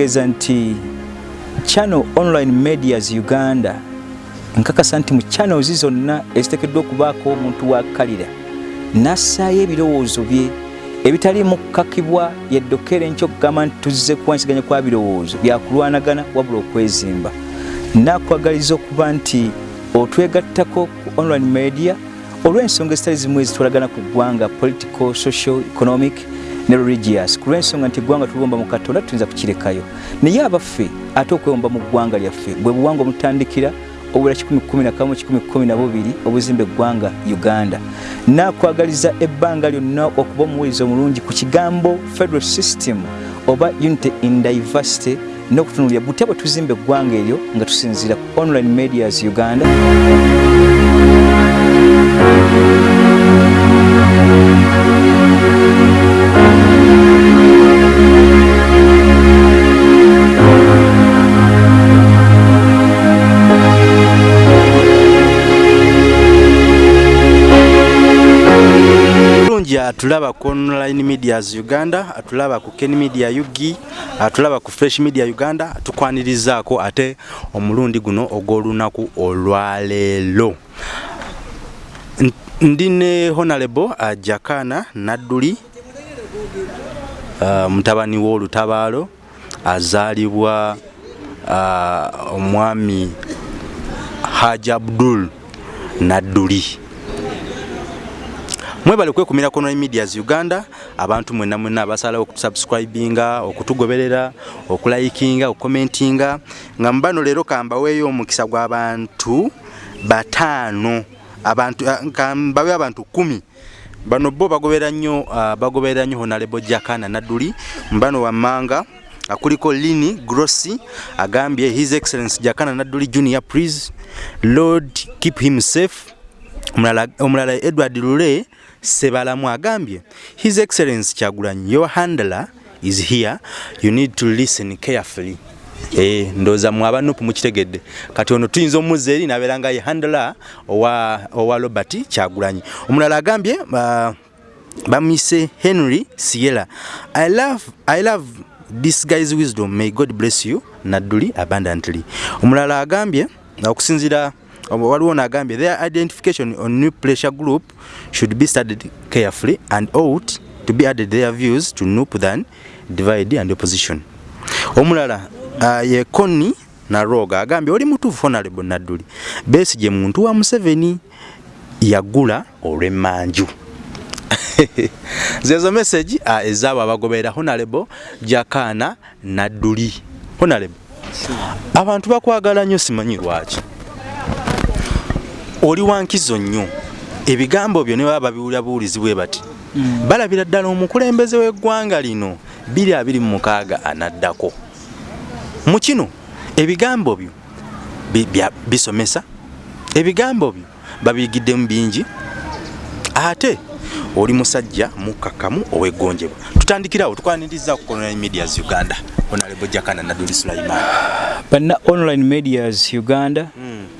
kitegeeza nti channel online medias uganda nkakasa nti mu channels zonna eziteekeddwa okubaako omuntu wakkalira nassaayo ebirowoozo bye ebitaliimu kukakibwa yeddokere enkyo okugamba nti tuzze kuwansiganya kwa birowoozo byakulwanagana wabula okwezimba. Nakwagaliza okuba nti otwegattako ku online media olw'ensonga ezitali zimu ezitwalagana ku ggwanga political social economic ne religious. Ku lw'ensonga nti eggwanga tuliwomba mu katonda tuyinza kukirekayo. Naye abaffe ate okwewomba mu ggwanga lyaffe bwe buwanga omutandikira obula 111 obuzimba eggwanga uganda. Nakwagaliza ebbanga lyonna okuba omuwuliza omulungi ku kigambo federal system oba unity in diversity n'okutunulira butya bwe tuzimba eggwanga eryo nga tusinziira ku online medias uganda bulungi atulaba ku online medias uganda atulaba ku ken media ug atulaba ku fresh media uganda tukwanirizaako ate omulundi guno ogw'olunaku olwaleero. N- ndi ne honorable uh, jakana nadduli uh, mutabani w'olutabaalo azaalibwa uh, omwami haji abdul nadduli mwebale kwekumira ku online medias uganda abantu mwenna mwenna abasalawo okusubscribinga okutugoberera okulayikinga okukomentinga. Nga mubano leero kambaweeyo omukisa gw'abantu bataano abantu ah, kambawe abantu kumi. Bano bo bagoberera nnyo ah, bagoberera nnyo honalebo jakana nadduli. Mbano wammanga ah, kuliko lini grossi agambye his excellence jakana nadduli junior please lord keep him safe. Omulala edward lule sebalamu agambye his excellence kyagulanyi your handler is here. You need to listen carefully. Eh, ndooza mwe abanupu mukitegedde. Kati ono tuyinza omuzza eri nabeera nga ye handler owa, owa robert kyagulanyi. Omulala agambye uh, bamise henry sierra I love, i love this guy's wisdom. May god bless you nadduli abundantly. Omulala agambye okusinzira waliwo nagambye their identification on new pressure group should be studied carefully and ought to be added their views to nup than divide and opposition. Omulala uh, ye konni naroga agambye oli mutuufu honorable nadduli. Besigye muntu wa museveni yagula olw'emmanju. Zezo message uh, ezaabo abagoberera honorable jakana nadduli. Honorable abantu bakwagala nnyo simanyi lwaki oli wankizo nnyo ebigambo byo ne baba babiwulira buwulizi bwe bati mm. balabira ddala omukulembeze w'eggwanga lino 226 anaddako mu kino ebigambo byo bisomesa ebigambo byo babiyigiddemu bingi ate oli musajja mukkakkamu oweggonjebwa tutandikirawo tukwaniriza ku online medias uganda onalebo jakana naduli sulaiman banna online medias uganda mm.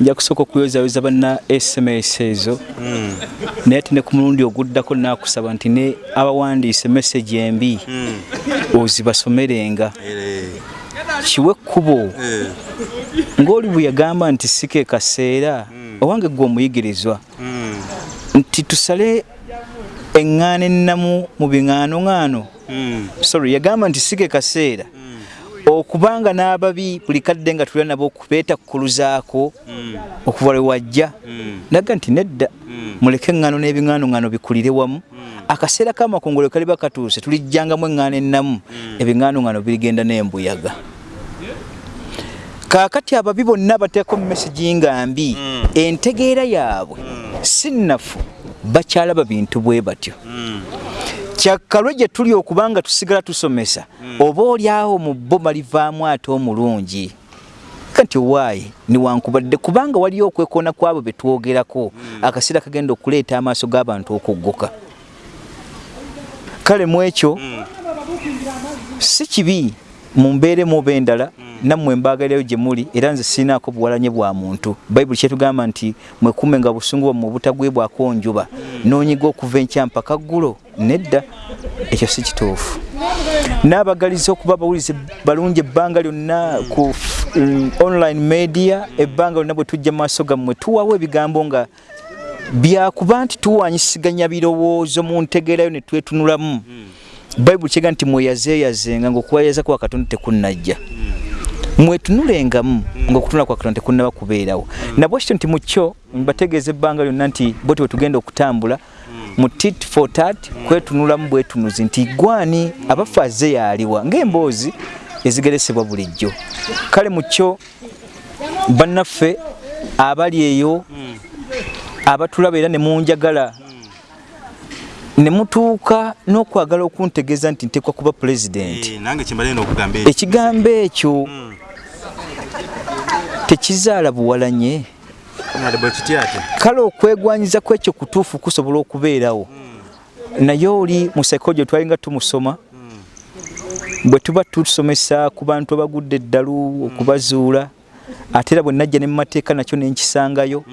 Nja kusooka okuyozayoza banna sms ezo mm. naye ate ne ku mulundi oguddako nakusaba nti ne abawandiise message embi mm. ozibasomerenga Ere. kiwe ekkubo Eh. ng'oli bwe yagamba nti sike kaseera owange gwe omuyigirizwa nti tusale eŋŋaano ennamu mu biŋŋaanoŋŋaano Mm. sorry yagamba nti sike kaseera okubanga n'ababi buli kadde nga tulira nabo beetakkuluzaako Mm. okuva lwe wajja. Mm. naga nti nedda Mm. muleke eŋŋaano n'ebiŋŋaanoŋŋaano bikulire wamu. Akaseera k'amakongolo kaliba katuuse tulijjangamu eŋŋaano ennamu. Ebiŋŋaanoŋŋaano birigenda n'embuyaga. Kaakati ababi bonna bateeko mu mesagi nga mbi entegeera yaabwe si nnafu bakyalaba bintu bwe batyo. Kyakkalwe gye tuli okubanga tusigala tusomesa oba oli awo mu bo balivaamu ate omulungi? Kati owaayi niwankubadde kubanga waliyo okwekoona kwabo be twogerako akaseera kagenda okuleeta amaaso g'abantu okugguka kale mu ekyo si kibi mumbeere muba endala nammwe mbaagalirayo gye muli era nze sirinaako buwalanye bwa muntu. Bayibuli kyetugamba nti mwekume nga busungu bwammwe obutagwebwako njuba noonyiga okuva enkya mpaka ggulo nedda. Ekyo si kituufu. N'abagaliza okuba abawulize balungi ebbanga lyonna ku mm, online media ebbanga lyonna bwe tujja mu maaso gammwe tuwawo ebigambo nga byakuba nti tuwanyisiganya birowoozo mu ntegeerayo ne twetunulamu. Bayibuli kyega nti mweyazeeyazenga ng'okweyaza kwa katonda tekunnajja mwetunulengamu ng'okutunula kwa katonda tekunnaba kubeerawo. Nabwe kityo nti mu kyo mbategeeza ebbanga lyonna nti bwe tugenda okutambula mu tit for tat kwetunulamu bwetunuzi nti gwani abaffe azze yaaliwa ng'emboozi ezigeresebwa bulijjo. Kale mu kyo bannaffe abali eyo abatulaba era ne munjagala ne mutuuka n'okwagala okuntegeeza nti ntekwa kuba pulezidenti Eh, ekigambo ekyo tekizaala buwalanye. Kale okwegwanyiza kwekyo kutuufu kusobola okubeerawo. Naye oli mu psychology twalinga tumusoma. Bwe tuba tusomesa ku bantu abagudde eddalu okubazuula ate era bwe najja ne mu mateeka nakyo nenkisangayo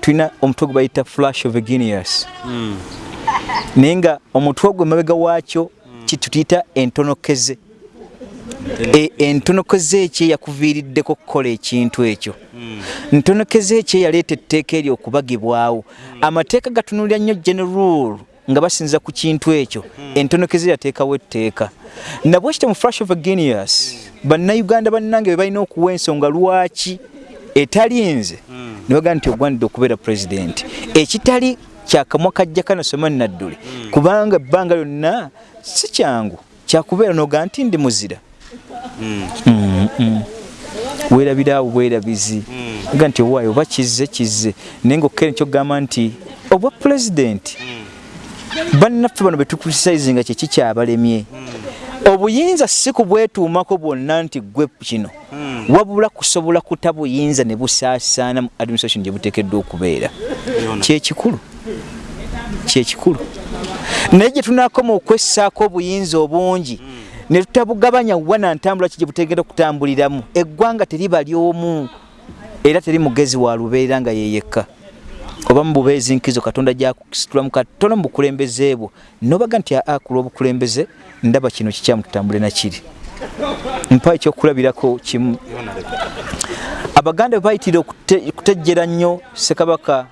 tulina omutwe gwe bayita flash of genius naye nga omutwe ogwo emabega waakyo kitutuyita entonokeze E- entonokeze ekyo eyakuviiriddeko okukola ekintu ekyo. Ntonokeze ekyo eyaleeta etteeka eryo okubagibwawo amateeka gatunulira nnyo general nga basinza ku kintu ekyo. Entonokeze yateekawo etteeka. Nabwe kityo mu flash of genius bannayuganda bannange be balina okuwa ensonga lwaki etali nze? Ne bagamba nti ogwanidde okubeera pulezidenti ekitali kyakamwa kajja kanasoma nadduli. Kubanga ebbanga lyonna si kyangu. Kyakubeera noga nti ndi muzira weerabiraawo bwerabizi ga nti owaayo oba kizze kizze. Naye ngaokkere kyogamba nti obwa pulezidenti bannaffe bano betukrisaizinga kyeki kyabalemye obuyinza si kubwetuumako bwonna nti gwe kino. Wabula kusobola kuta buyinza ne busaasaana mu administration gye buteekeddwa okubeera. Kyekikulu kyekikulu naye gye tunaakoma okwessaako obuyinza obungi ne tutabugabanya wana ntambula ki gye buteekeddwa okutambuliramu? Eggwanga teriba lyomu era teri mugezi wa lubeera nga yeyekka oba mu bubeezi nkizo katonda gyakusitulamu katono mu bukulembeze bwo. Nobaga nti aa ku lw'obukulembeze ndaba kino kikyamu tutambule nakiri mpa ekyokulabirako kimu. Abaganda bwe bayitire okute- okutejjera nnyo ssekabaka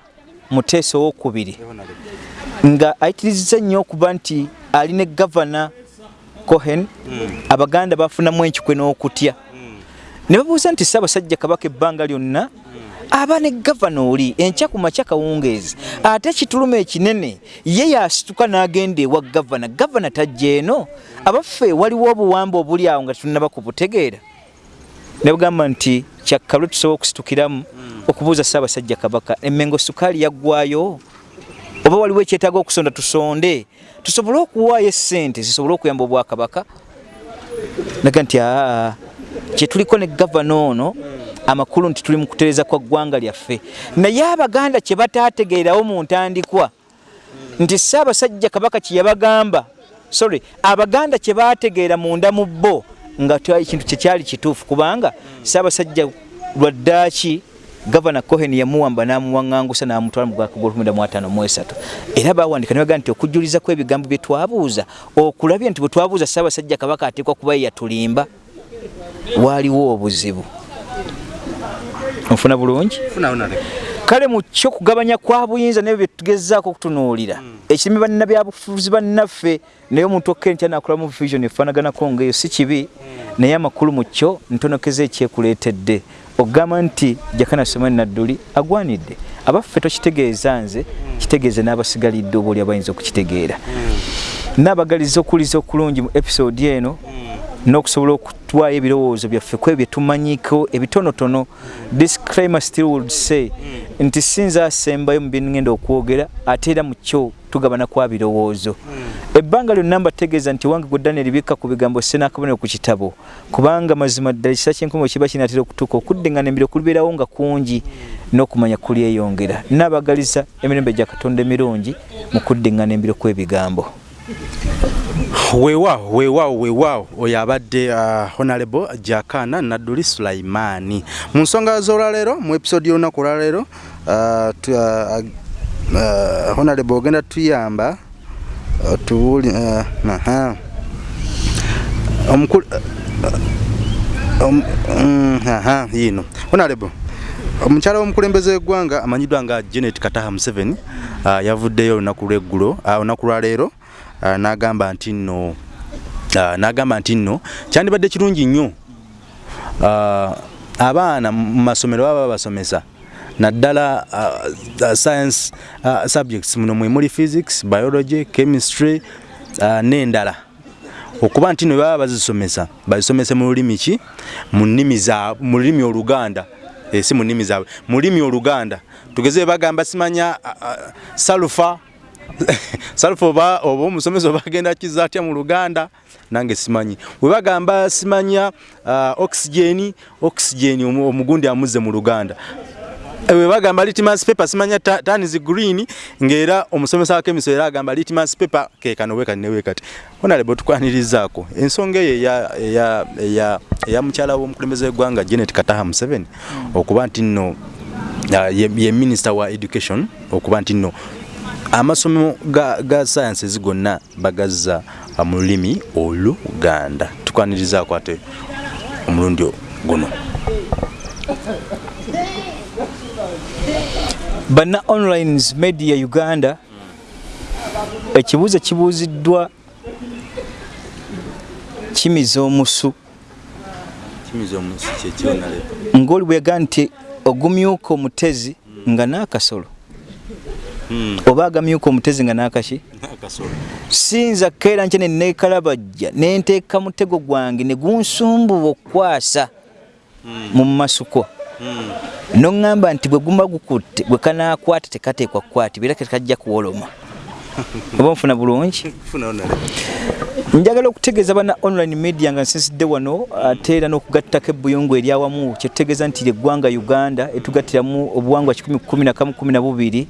muteesa owokubiri nga ayitirizza nnyo okuba nti ali ne gavana cohen abaganda bafunamu enkikwe n'okutya. Ne babuuza nti ssaabasajja kabaka ebbanga lyonna aba ne gavana oli enkya ku makya kawungeezi ate ekituluma ekinene ye yasituka n'agenda ewa gavana. Gavana tajja eno abaffe waliwo obuwamba obuli awo nga tetunaba kubutegeera ne bagamba nti kyakkalwe tusobola okusitukiramu okubuuza ssaabasajja kabaka emmengo sukaali yaggwayo? Oba waliwo ekyetaaga okusonda tusonde tusobole okuwaayo essente zisobole okuyamba obwakabaka? Naga nti aa kyetuliko ne gavana ono amakulu nti tuli mu kutereza kwa ggwanga lyaffe. Naye abaganda kye bataategeerawo mu ntandikwa nti ssaabasajja kabaka kye yabagamba sorry abaganda kye baategeera munda mu bo nga ekintu kyekyali kituufu kubanga ssaabasajja lwaddaaki gavana cohen yamuwamba n'amuwaŋŋangusa n'amutwala mu bwaka gw'15 era bawandika ne bagaa nti okujjuliza kw'ebigambo bye twabuuza okulabye nti bwe twabuuza ssaabasajja kabaka ateekwa kuba ye yatulimba waaliwo obuzibu. Nfuna bulungi? Funa kale mu kyo kugabanya kwa buyinza nebyo byetugezaako okutunuulira ekirimi bannabyabufuzi bannaffe naye omuntu okkere nti anakolamu vision efaanaganako ngaeyo si kibi naye amakulu mu kyo ntonokeza ekyekuleetedde okugamba nti jakana somani nadduli agwanidde. Abaffe tokitegeeza nze kitegeeze n'abasigalidde oba oli abayinza okukitegeera. Naabagaliza okuwuliza okulungi mu episode eno n'okusobola okutwayo ebirowoozo byaffe ku ebyo byetumanyiko ebitonotono. Disclaimer still would say nti sinza asembayo mu byengenda okwogera ate era mu kyo tugabana kwa birowoozo ebbanga lyonna mbategeeza nti wange gwe daniel bikka ku bigambo senaakabonero ku kitabo kubanga mazima ddala kisa kyenkomo kiba kinaatera okutuuka okuddeŋŋana embiro kulibeerawo nga kungi n'okumanya kulyeyongera. Naabagaliza emirembe gya katonda emirungi mu kuddeŋŋana embiro kw'ebigambo. Weewaawo weewaawo weewaawo. Oyo abadde uh, honorable jakana nadduli sulaimaani mu nsonga z'olwaleero mu episode y'olunaku olwaleero uh, tu- uh, uh, honorable ogenda tuyamba uh, tuwuli uh, aha. omukulu om- mm, aha yino. Honorable omukyala w'omukulembeze w'eggwanga amanyiddwa nga janet kataha museveni uh, yavuddeyo olunaku lweggulo uh, olunaku lwaleero uh, n'agamba nti nno uh, n'agamba nti nno kyandibadde kirungi nnyo. Uh, abaana mu masomero baba babasomesa naddala uh, uh, science uh, subjects. Muno mwe muli physics biology chemistry uh, n'endala. Okuba nti no baba bazisomesa bazisomese mu lulimi ki? Mu lulimi oluganda. E, si mu nnimi zaabwe mu lulimi oluganda. Tugeze bagamba simanya uh, uh, salufa. Salufa oba oba omusomesa oba agenda kiza atya mu luganda? Nange simanyi. Bwe bagamba simanya uh, oxygeni oxygeni omu- omugundi amuzze mu luganda bwe bagamba litmus paper simanya ta- tanis green ng'era omusomesa wa kemiso era agamba litmus paper kekano wekati newekati honalebo tukwanirizaako ensonga eyo eya- mukyala w'omukulembeze w'eggwanga janet kataha museveni okuba nti nno ye, minister wa education okuba nti nno amasomo ga, ga sciences gonna bagazza mu lulimi oluganda. Tukwanirizaako ate omulundi guno banna online media uganda ekibuuzo kibuuziddwa kimiza omusu. Kyekionalebo ng'oli bweyagaa nti ogumyuka omutezi nga n'akasolo. Oba agamyuka omutezi nga n'akaki? Siyinza keera nkye neneekalabajja nenteeka mutego gwange ne gunsumbuwa okukwasa mu masuko noŋŋamba nti bwe gumba gukutte gwe kanaakwata tekateekwa kukwatibwa era tekajja kuwoloma. Oba nfuna bulungi? Njagala okutegeeza bana online media nga nsinzidde wano ate era n'okugattako ebbuyungu eryawamu kyetutegeeza nti eggwanga uganda etugattiramu obuwangwa 112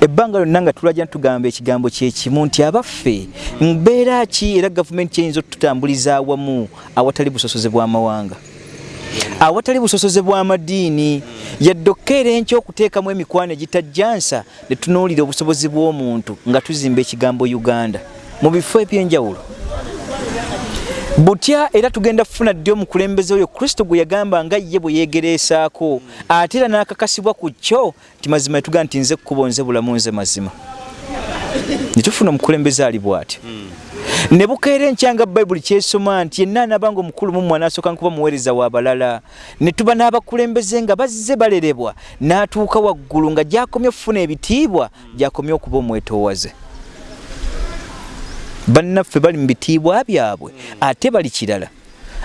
ebbanga lyonna nga tulajja tugamba ekigambo kyekimu nti abaffe mbeera ki era gavumenti kyeyinza otutambuliza awamu awatali busosoze bw'amawanga awatali busosoze bw'amadiini yadde okkeera enkya okuteekamu emikwano egitajjansa ne tunuulira obusobozi bw'omuntu nga tuzimba ekigambo uganda. Mu bifo ebyenjawulo. Butya era tugenda kufuna ddi omukulembeze oyo? Kristo gwe yagamba nga ye bwe yeegereesaako. Ate era n'akakasibwa ku kyo ti mazima yetugamba nti nze kkubo nze bulamu nze mazima. Ne tufuna omukulembeze ali bw'atyo ne bukeera enkyanga bayibuli kyesoma nti yenna anaabanga omukulu mumwe anasooka nkuba muweereza w'abalala ne tuba n'abakulembeze nga bazze balerebwa n'atuuka waggulu nga gy'akomye okufuna ebitiibwa gy'akomye okuba omwetoowaze. Bannaffe bali mu bitiibwa byabwe ate bali kirala.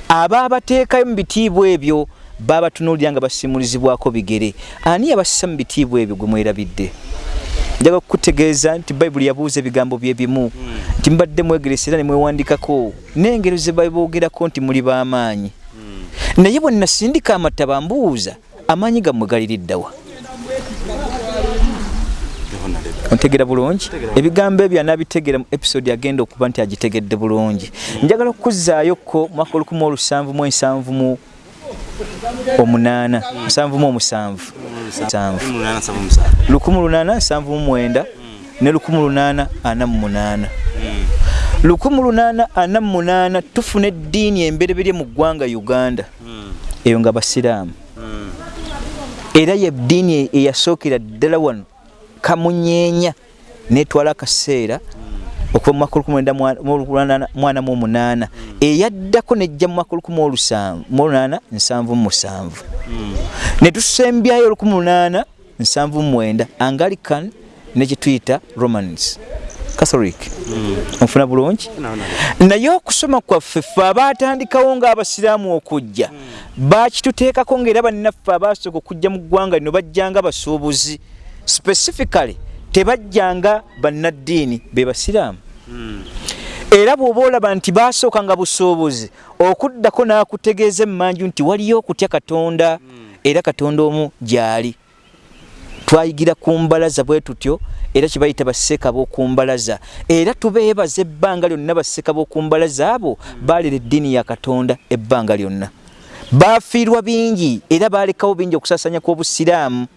Abaabateekayo mu bitiibwa ebyo baabatunuulira nga basimulizibwako bigere. Ani yabasisa mu bitiibwa ebyo gwe mwerabidde njagala kukutegeeza nti bayibuli yabuuza ebigambo byebimu nti mubadde mwegeresa era nemwewandikako n'engero ze baboogerako nti muli b'amaanyi naye bwe nasindika amataba mbuuza amaanyi gammwe galiriddawa ontegera bulungi? Ebigambo ebyo anabitegeera mu episode agenda okuba nti agitegedde bulungi. Njagala okukuzaayoko mwaka 1770 omunaana nsanvu mu omusanvu. Nsanvu lukumi lunaana nsanvu mu mwenda ne lukumi lunaana ana mu munaana. Lukumi lunaana ana mu munaana tufuna eddiini embereberye mu ggwanga uganda. Eyo nga basiraamu. Era ye ddiini eyasookera ddala wano kamunyeenya netwala akaseera okuva mu mwaka olukumi mwenda mwana mu omunaana eyaddako nejja mu mwaka olukumi olunaana nsanvu mu musanvu. Ne tusembyayo olukumi lunaana nsanvu mu mwenda angalican nekituyita romans. Catholic. Onfuna bulungi? Naye okusoma kwaffe ffe abatandikawo ng'abasiraamu okujja bakituteekako ngaera bannaffe abasooka okujja mu ggwanga lino bajjanga basuubuzi. Specifically tebajjanga bannaddiini be basiraamu. Era bw'oba olaba nti basooka nga busuubuzi okuddako n'akutegeeza emmanju nti waliyo okutya katonda era katonda omu gy'ali. Twayigira ku mbalaza bwe tutyo era kyebayita basseeka b'oku mbalaza. Era tubeebaza ebbanga lyonna basseeka b'oku mbalaza abo baalera eddiini ya katonda ebbanga lyonna. Baafiirwa bingi era baalekawo bingi okusasanya kw'obusiraamu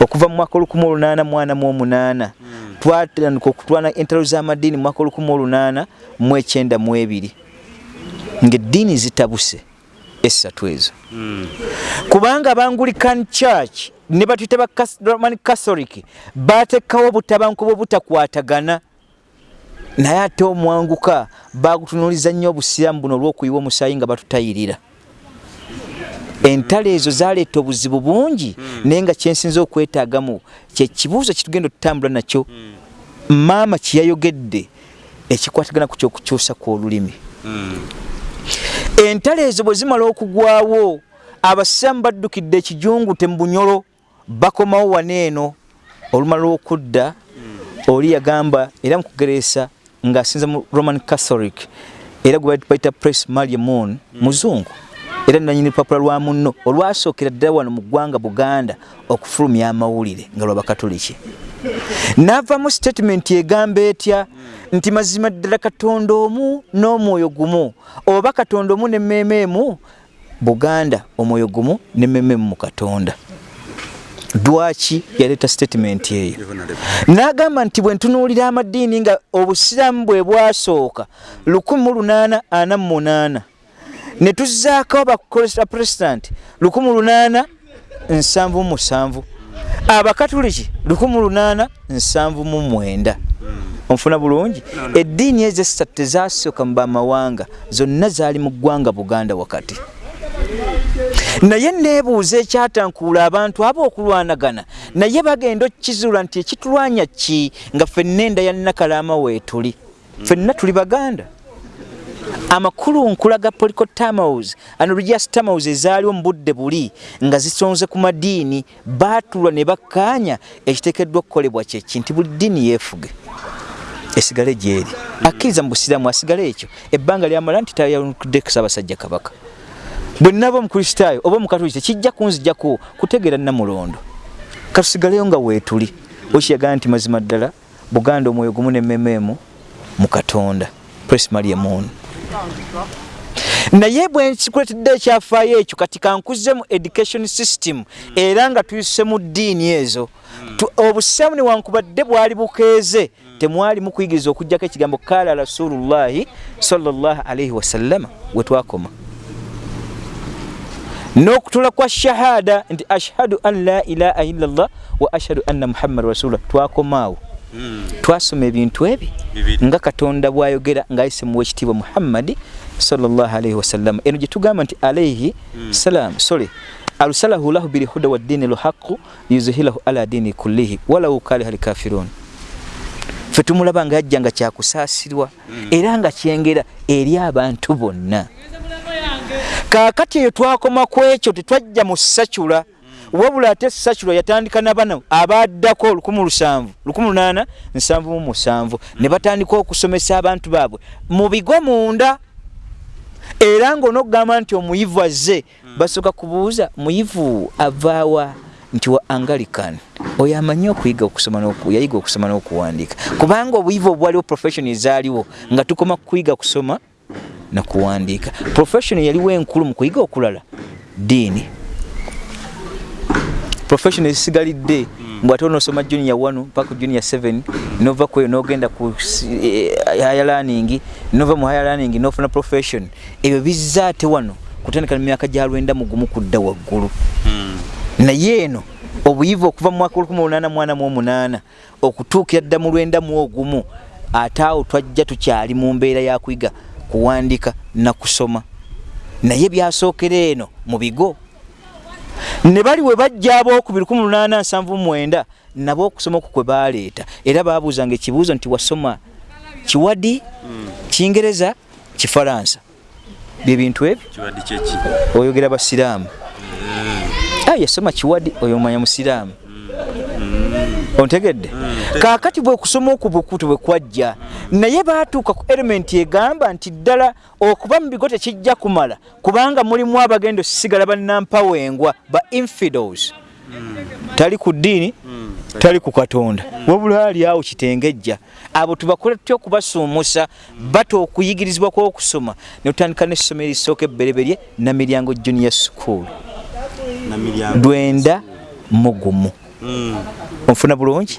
okuva mu mwaka olukumi olunaana mwana mu omunaana. Twatandika okutwana entalo z'amadiini mu mwaka olukumi olunaana mu ekyenda mu ebiri. Ngaeddiini zitabuse essatu ezo. Kubanga abangulican church ne batuyita ba roman catholic batekkawo obutabankuba obutakwatagana naye ate omwanguka bagutunuuliza nnyo obusiraamu buno olw'okuyiwa omusaayi nga batutayirira entalo ezo zaleeta obuzibu bungi naye nga kyensinza okwetaagamu kyekibuuzo kitugenda otutambula nakyo maama kyeyayogedde ekikwatagana ku kyokukyusa kw'olulimi. Entalo ezo bwe zimala okugwawo abasiraamu baddukidde ekijungute mu bunyolo bakomawo wano eno olumala okudda oli yagamba era mu kugereesa ng'asinza mu roman catholic era gwe bayita press maria moon muzungu era nanyini lupapula lwa munno olwasookera ddala wano mu ggwanga buganda okufulumya amawulire nga lwabakatoliki navamu statement egamba etya nti mazima ddala katonda omu n'omwoyo gumu oba katonda omu nemmeema emu buganda omwoyo gumu nemmeema emu mu katonda. Lwaki yaleeta statement eyo? N'agamba nti bwe ntunuulira amadiini nga obusiraamu bwe bwasooka 1848 ne tuzzaako abapresidanti 1877 abakatuliki 1879 onfuna bulungi? Eddiini ezo essatu tezasooka mu bamawanga zonna zaali mu ggwanga buganda wakati. Naye neebuuza ekyatankuula abantu abo okulwanagana naye bagenda okkizuula nti ekitulwanya ki nga ffenna enda ya nakalaama weetuli ffenna tuli baganda amakulu nkulaga policotamos ano religious tamos ezaaliwo mu budde buli nga zisonze ku madiini baatulwa ne bakkaanya ekiteekeddwa okukolebwa kyeki nti buli ddiini yeefuge. Esigale gyeri. Akkiriza mu busiraamu asigale ekyo. Ebbanga lyamala nti tayalukudde kusabasajja kabaka. Bwe naba omukristaayo oba omukatoliki tekijja kunzijjaku kutegeera namulondo. Katusigaleyo nga weetuli okiyagaa nti mazima ddala buganda omwoyo gumu nemmemeemu mu katonda. Press maria moon naye bwe nkikuletedde ekyafaayo ekyo kati kankuze mu education system era nga tuyise mu ddiini ezo. Obusiraamu newankubadde bwali bukeeze temwali mukuyigiriza okugjako ekigambo kala rasulullahi sallallahu alaihi wasallama we twakoma. N'okutula kwa shahada nti ashhadu an la ilaha illallah wa ashhadu anna muhammad rasulullah twakomaawo twasoma ebintu ebi Bibiri. nga katonda bwayogera ng'ayise muwa ekitiibwa muhammadi sallallahu alaihi wasallam eno gye tugamba nti alaihi salam sorry arsalahu lahu bilhuda waddini lhaqu yuzhilahu ala dini kullihi walau kariha lkafirun fe tumulaba nga yajja nga kyakusaasirwa era nga kyengera eri abantu bonna. Kaakati eyo twakoma ku ekyo tetwajja mu sacula wabula ate sacula yatandika na bano abaddako 1877 ne batandika okusomesa abantu baabwe. Mu bigo munda era ng'onookugamba nti omuyivu azze basooka kubuuza muyivu avaawa nti wa angalican oyo amanyi okuyiga okusoma yayiga okusoma n'okuwandiika. Kubanga obuyivu obwaliwo profession ezaaliwo nga tukoma kuyiga kusoma nakuwandiika profession yaliwo enkulu mu kuyiga okulala. Diini profession ezisigalidde mbw ate onosoma junior 1 paka junior 7 nova kweyo nogenda ku eh, higher learning nova mu higher learning nofuna profession. Ebyo bizza ate wano kutandika mu myaka gya lwenda mugumu kudda waggulu. Naye eno obuyivu okuva mu mwaka 1888 okutuukira dda mu lwenda mu ogumu ate awo twajja tukyali mu mbeera ya kuyiga kuwandiika nakusoma naye byasookera eno mu bigo ne bali we bajja abookubiri 1879 nabo okusoma okwo kwe baleeta era babuuzanga ekibuuzo nti wasoma kiwadi kingereza kifalansa bye bintu ebyo? Oyogera basiraamu. Ah, yasoma kiwadi oyo omanya musiraamu ontegedde? Kaakati bwe kusoma okwo bwekutu bwe kwajja naye baatuuka ku elementi egamba nti ddala okuba mu bigo tekijja kumala kubanga mulimu abagenda osigala bannampawengwa ba infidels. Tali ku ddiini tali ku katonda. Wabula ali awo kitengejja. Abo tubakole tutya okubasuumusa bata okuyigirizibwa kw'okusoma ne tutandika n'essomero erisooka ebbereberye namiryango junior school. Lwenda mu gumu onfuna bulungi?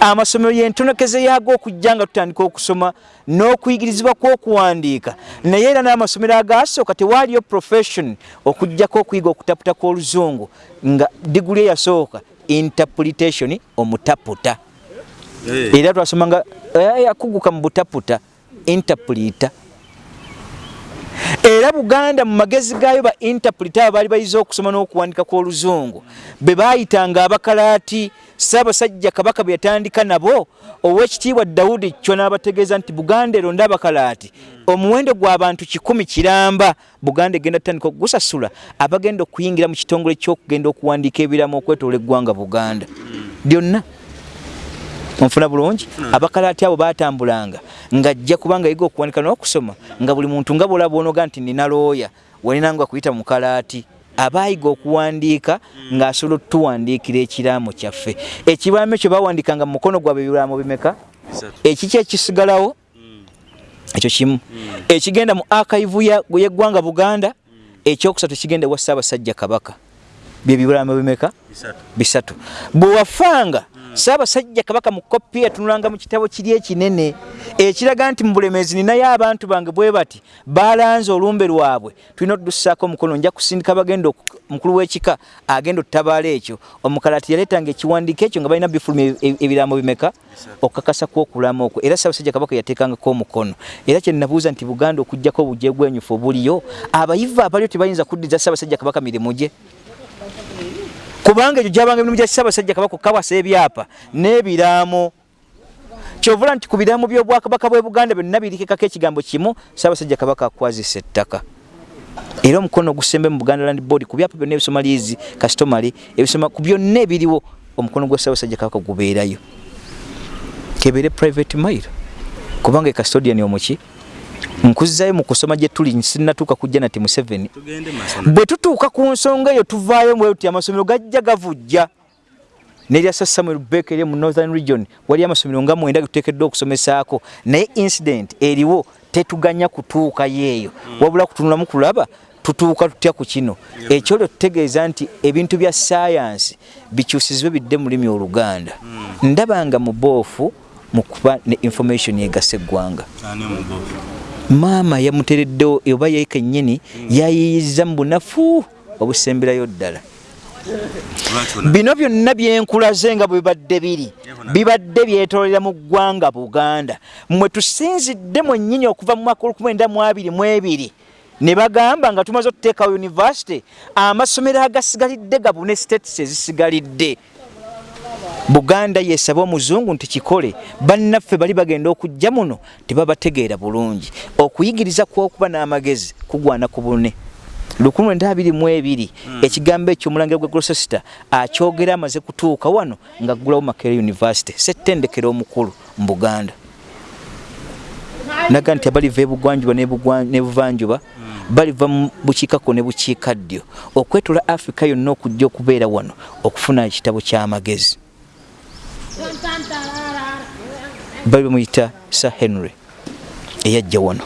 Amasomero yentonekeze yago okujja nga tutandika okusoma n'okuyigirizibwa kw'okuwandiika. Naye era n'amasomero agasooka tewaaliyo profession okugjako okuyiga okutaputa kw'oluzungu nga diguli eyasooka interpretation omutaputa. Era twasomanga yakuguka mu butaputa interpreta era buganda mu magezi gaayo ba interpreta abo baali bayiza okusoma n'okuwandika kw'oluzungu. Be baayitanga abakalaati ssaabasajja kabaka bwe yatandika nabo ow'ekitiibwa dawudi kyo n'abategeeza nti buganda eronda abakalaati. Omuwendo gw'abantu kikumi kiramba. Buganda egenda tutandika okugusasula abagenda okuyingira mu kitongole ky'okugenda okuwandiika ebiramu okwetoola eggwanga buganda. Byonna onfuna bulungi abakalaati abo batambulanga ngajja kubanga yiga okuwanika n'okusoma nga buli muntu nga bwolaba onoga nti nina looya walinanga kuyita mukalaati abaayiga okuwandiika ng'asobola otuwandiikira ekiraamo kyaffe. Ekiraamo ekyo bawandikanga mu mukono gwabwe ebiraamo bimeka? Ekiki ekisigalawo? Ekyo kimu. Ekigenda mu akaivu yeggwanga buganda ekyokusatu kigenda ewa ssaabasajja kabaka. Byebibiraamo bimeka? Bisatu. Bwewafanga saabasajja kabaka mu kopi yatunulanga mu kitabo kiri ekinene ekiraga nti mu bulemeezi ninayo abantu bange bwe bati balanze olumbe lwabwe. Tulina otudussaako omukono nja kusindika bagenda mukulu w'ekika agenda ottabaala ekyo. Omukalati yaleetanga ekiwandiiko ekyo nga balina bifulumu ebiraamo bimeka okukakasa kw'okulama okwo. Era saabasajja kabaka yateekangako omukono. Era kyenabuuza nti buganda okugjako obujegwenyufu obuliyo abayivu abalio tebayinza kuddiza saabasajja kabaka mirimu gye kubanga ekyo gyabanga emirimu gya ssaabasajja kabaka okukawasa ebyapa n'ebiraamo. Kyovula nti ku biraamo by'obwakabaka bwe buganda byonna birikekako ekigambo kimu ssaabasajja kabaka akwazisa ettaka. Era omukono ogusembe mu buganda land board ku byapa byonna ebisoma liizi kasitomale ebisoma ku byonna ebiriwo omukono gwa ssaabasajja kabaka gubeerayo. Kebeere private mail. Kubanga ekastodian omuki nkuzzayo mu kusoma gye tuli sinnatuuka kujja nati museveni. Bwe tutuuka ku nsonga eyo tuvaayo mbwe ti amasomero gajja gavujja. Neryasa samuel bek eri mu northern region wali amasomero nga mwenda getuteekeddwa okusomesaako. Naye incident eriwo tetuganya kutuukayo eyo wabula kutunulamu kulaba tutuuka tutya ku kino? Ekyolwo tutegeeza nti ebintu bya sayansi bikyusizibwe bidde mu lulimi oluganda. Ndabanga muboofu mu kuba ne information egasa eggwanga maama yamutereddewo oba ye kennyini yayiyiza mu bunafu obusemberayo ddala. Bino byonna byenkulaze nga bwe bibadde biri. Bibadde byetolera mu ggwanga buganda mwe tusinzidde mwennyini okuva mu mwaka olukumi mu abiri mu ebiri. Ne bagamba nga tumaze okuteekawo univesity amasomero agasigalidde gabune states ezisigalidde buganda yesaba omuzungu nti kikole bannaffe bali bagenda okujja muno tebabategeera bulungi. Okuyigiriza kwokuba n'amagezi kugwana ku bune. 1222 ekigambo ekyo omulangira gwa grosester akyogera amaze kutuuka wano nga ggulawo makere university settendekero omukulu mu buganda. Naga nti abaliva ebugwanjuba nebuvanjuba baliva mu bukiikakko ne bukiikaddyo. Okwetula africa yonna okujja okubeera wano okufuna ekitabo ky'amagezi bali bamuyita sir henry eyajja wano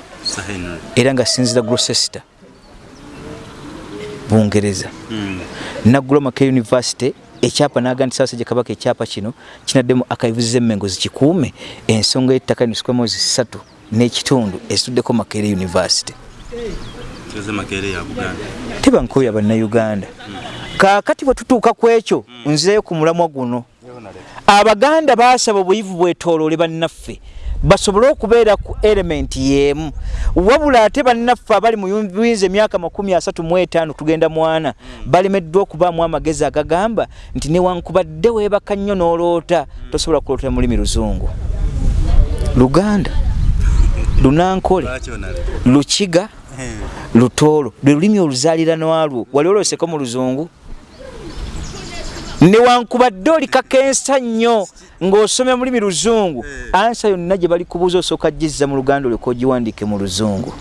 era nga sinzira grosester bungereza. Mm. naggula make university ekyapa naga nti saasajja kabaka ekyapa kino kinaddemu akaivuziza emmengo zikikuume ensonga y'ettaka nisukwa mwezi ssatu n'ekitundu ezituddeko makeere university. Tebankoya bannayuganda. Mm. kaakati bwe tutuuka ku ekyo mm. nzirayo ku mulamwa guno abaganda baasaba obuyivu bwetooloole bannaffe. Basobole okubeera ku elementi yeemu wabula ate bannaffe abali mu buyinza emyaka makumi asatu mu etaano tugenda mwana balemeddwa okubaamu amagezi agagamba nti newankubadde weebaka nnyo n'oloota. Tosobola kulootera mulimi luzungu. Luganda lunankole lukiga lutoolo lwe lulimi oluzaaliranwalwo wali olwoseko mu luzungu newankubadde oli kakensa nnyo ng'osomera mulimi luzungu. Ansa yonna gye bali kubuuza osooka gizza mu luganda olyoka ogiwandiike mu luzungu.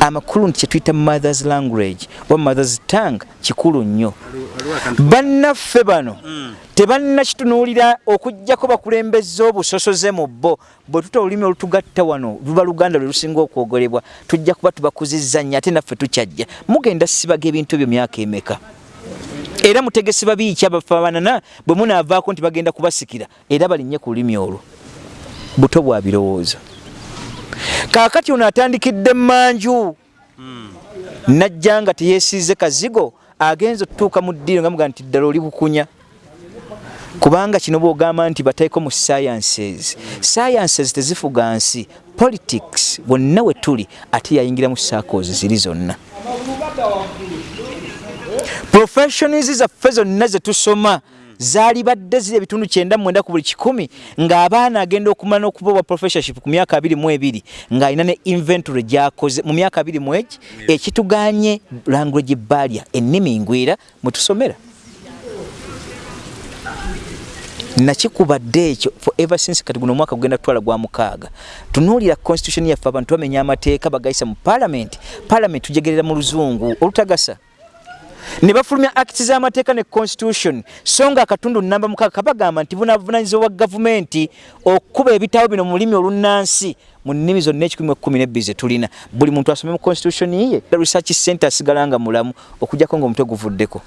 Amakulu nti kyetuyita mothers language oba mothers tang kikulu nnyo. Bannaffe bano tebannakitunuulira okugjako bakulembeza obusosoze mu bo. Bwe tuta olulimi olutugatta wano luba luganda lwe lusinga okwogerebwa tujja kuba tubakuzizza nnyo ate naffe tukyajja. Mugenda sibaga ebintu ebyo myaka emeka era mutegesi babiiki abafaanana bwe munaavaako nti bagenda kubasikira era balinnye ku lulimi olwo. Buto bwa birowoozo. Kaakati ono atandikidde manju najja nga teyeesiize kazigo agenza okutuuka mu ddiiro nga mugaa nti ddala oli bukunya. Kubanga kino bwogamba nti bateeko mu sciences. Sciences tezifuga nsi politics bonna we tuli ate yayingira mu circles ziri zonna professions zaffe zonna zetusoma zaali badde ziri ebitundu kyenda mwenda ku buli kikumi ng'abaana agenda okumala n'okubawa professorship ku myaka abiri mu ebiri ng'alina ne inventory gyakoze mu myaka abiri mu egi ekituganye language barrier ennimi ngwira mwe tusomera. Nakikubadde ekyo for ever since kati guno omwaka gugenda kutwala gwa mukaaga. Tunuulira constitution yaffe abantu bamenya amateeka bagayisa mu parliament. Parliament tujegerera mu luzungu. Olutagasa ne bafulumya act z'amateeka ne constitution. So nga akatundu namba mukaaga kabagamba nti bunavunanyizibwa bwa gavumenti okukuba ebitabo bino mu lulimi olunnansi mu nnimi zonna ekikumi ekkumi nebbi ze tulina. Buli muntu asome mu constitution ye research center asigala nga mulamu okugjako ngaomutwe guvuddeko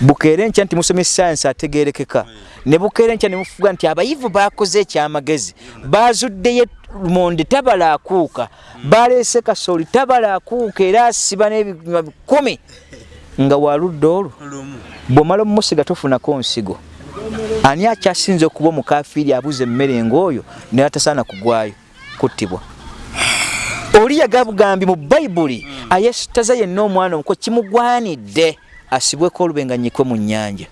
bukeere nkya nti musomye science ategerekeka ne bukeere nkya ne mufuga nti abayivu bakoze ekyamagezi. Bazuddeyo lumonde tabala akuuka. Baleese kasooli tabala akuuka era asiba n'ebinywa bikumi nga waludde olwo. Bw'omala omumusiga tofunako nsigo. Ani akyasinza okuba omukafiiri abuza emmere ng'oyo naye atasaana kugwayo? Kuttibwa. Oli yagabugambi mu bayibuli ayesitaza yenna omwana omuko kimugwanidde asibweko olubenganyikwe mu nnyanja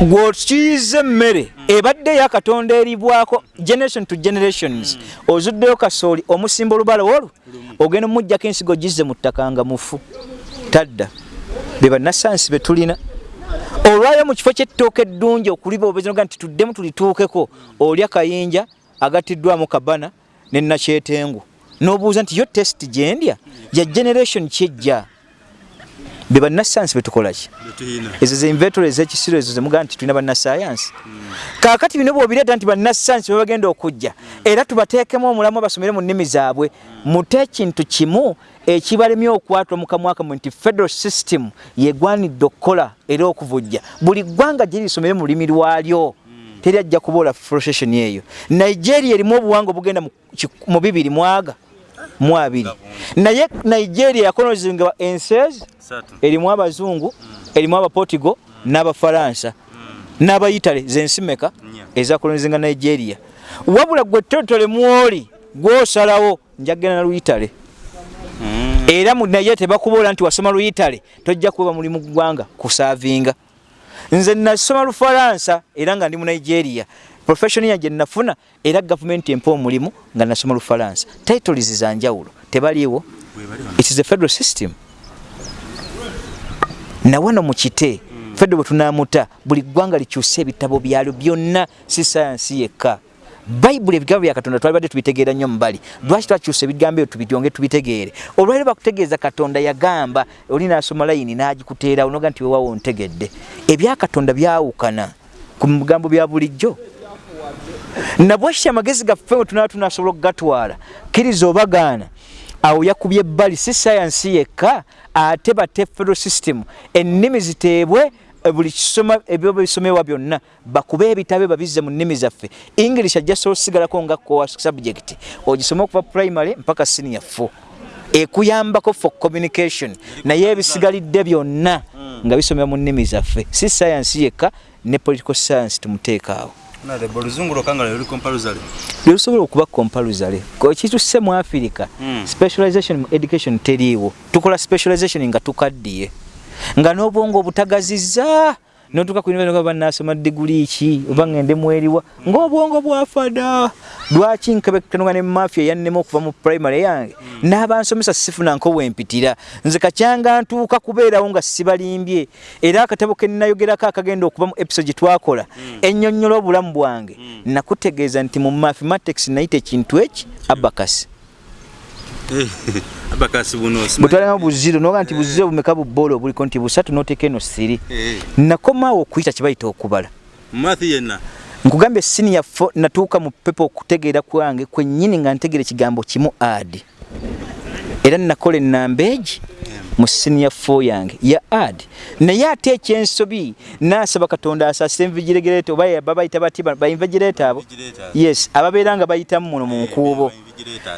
gweokiyiza emmere ebadde eyakatonda eribwako generation to generations ozuddeyo kasooli omusimba olubala olwo ogenda omujjako ensigo gizze mu ttaka nga mufu tadda. Be bannasansi be tulina. Olwayo mu kifo ky'ettooka eddungi okuliba obezinoga nti tuddemu tulituukeko olya kayinja agattiddwamu kabana nenakyetengu n'obuuza nti yo test gyendya ya generation kyejja be bannasayansi betukolaki ezo ze inventory ezekisiro ezo zemugaa nti tulina bannasayansi kaakati bino bwobireeta nti bannasayansi bebagenda okujja era tubateekemu omulamu basomere mu nnimi zaabwe mute ekintu kimu ekibalemye okwatula mu kamwaka mu nti federal system yegwanidde okukola era okuvujja. Buli ggwanga giri lisomere mu lulimi lwalyo teri ajja kuboola frustration eyo. Nigeria erimu obuwanga obugenda mu bibiri mwaga mu abiri. Naye nigeria yakolonizibwa enses erimu abazungu erimu abaportigo n'abafalansa n'abayitale zensi meka ezakolonizinga nigeria. Wabula gwe totole mwoli gwosalawo njagenda na luyitale. Era naye tebakuboola nti wasoma luyitale tojja kuba muli mu ggwanga kusaavinga nze nasoma lufalansa era nga ndi mu nigeria profession yange nafuna era gavumenti empa omulimu nga nasoma lufalansa. Titles zanjawulo tebaliiwo. It is a federal system. Nawano mu kite federo bwe tunamuta buli ggwanga likyusa ebitabo byalyo byonna si sayansi yekka. Bayibuli ebigambo bya katonda twalibadde tubitegeera nnyo mubali lwaki twakyusa ebigambo ebyo tubityonge tubitegeere? Olwali bakutegeeza katonda yagamba oli naasoma layini n'agikuteerawo noga nti wewawo ntegedde ebyakatonda byawukana ku bigambo bya bulijjo nabwekityo amagezi gaffe we tunaba tunasobola okugatwala kkiriza obagaana. Awo yakubye ebbali si sayansi yekka ate bate federal system. Ennimi ziteebwe buli kisoma ebyo bisomebwa byonna bakube ebitabe babizze mu nnimi zaffe. English ajja so sigalako nga core subject ogisome okuva primary mpaka senior 4 ekuyambako for communication. Naye ebisigalidde byonna nga bisomebwa mu nnimi zaffe si sayansi yekka ne political science tumuteekaawo lyelusobola okuba compaluzale kituse mu afirika specialization mu education teriiwo. Tukola specialization nga tukaddiye. Nga n'obwongo obutagaziza notuka kubanasoma diguli ki? Oba ngende mweriwa? Ngaobwongo bwafada. Lwaki nkebekenoga ne mafia yannema okuva mu primary yange n'abansomesa sifunanko wempitira nze kakyanga ntuuka kubeerawo nga sibalimbye. Era akatabo kenayogerako akagenda okuva mu episode gyetwakola ennyonnyola obulamu bwange. Nakutegeeza nti mu mathematics nayita ekintu eki? Abakasi bwetwalinamu buziro noga nti buziro bumeka bubola obuliko nti busatu noteeka eno siri. Nakomaawo okuyita kibayita okubala. Nkugambye siniya fo natuuka mu pepa okutegeera kwange kwennyini nga ntegeera ekigambo kimu adi era nakola enamba egi mu senior fo yange ya ad. Naye ate ekyensobi naasaba katonda asasira envigiregerato oba babayita bati bainvigireto abo? Yes ababeera nga bayitamu muno mu nkuubo.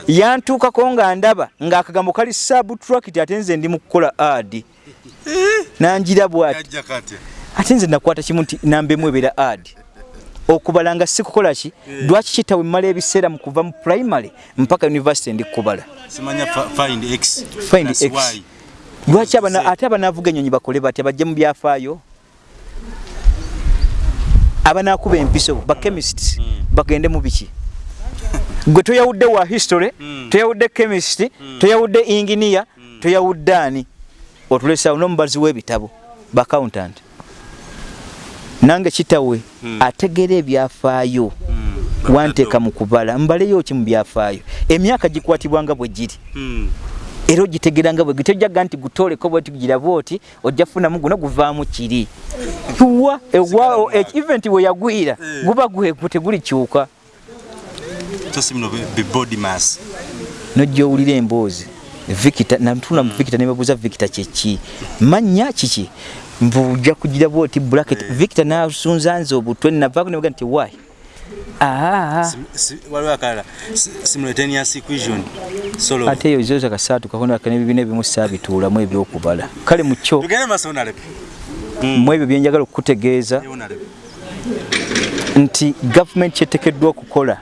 yantuukako nga ndaba ng'akagambo kali sabutrakit ate nze ndi mu kukola ad. Nangira bwati. Ate nze nakwata kimu nti nambemu ebeera ad. Okubala nga sikukola ki? Lwaki kitawe mmala ebiseera mu kuva mu primary mpaka university ndi kubala find x lwaki ate abanaavuga ennyonyi bakole batya bajje mu byafaayo abanaakuba empiso bachemist bagende mu biki? Gwe toyawudde wa history toyawudde chemist toyawudde engineer toyawudde ani? Otulesawo n'omubazi w'ebitabo baaccountant nange kitawe ategeera ebyafaayo wanteeka mu kubala mbaleyo ki mu byafaayo? Emyaka gikwatibwanga bwe giri era ogitegeranga bwe gitojjaga nti gutooleko bweti girabe oti ojja funamu guno guvaamu kiri. Wa ewao event we yagwira guba gwegu tegulikyuka. Nojja owulira emboozi. Natuna mu victor nebabuuza victor kyeki manya kiki? Mbuja kugira bwoti bracket. Victor nasunza nze obutwe navaako nebaga nti why ate eyo zoza kasaatu kakonaka nebibina ebimu saabituulamu ebyokubala. Kale mukyo mu ebyo byenjagala okukutegeeza nti gavumenti kyetekeddwa okukola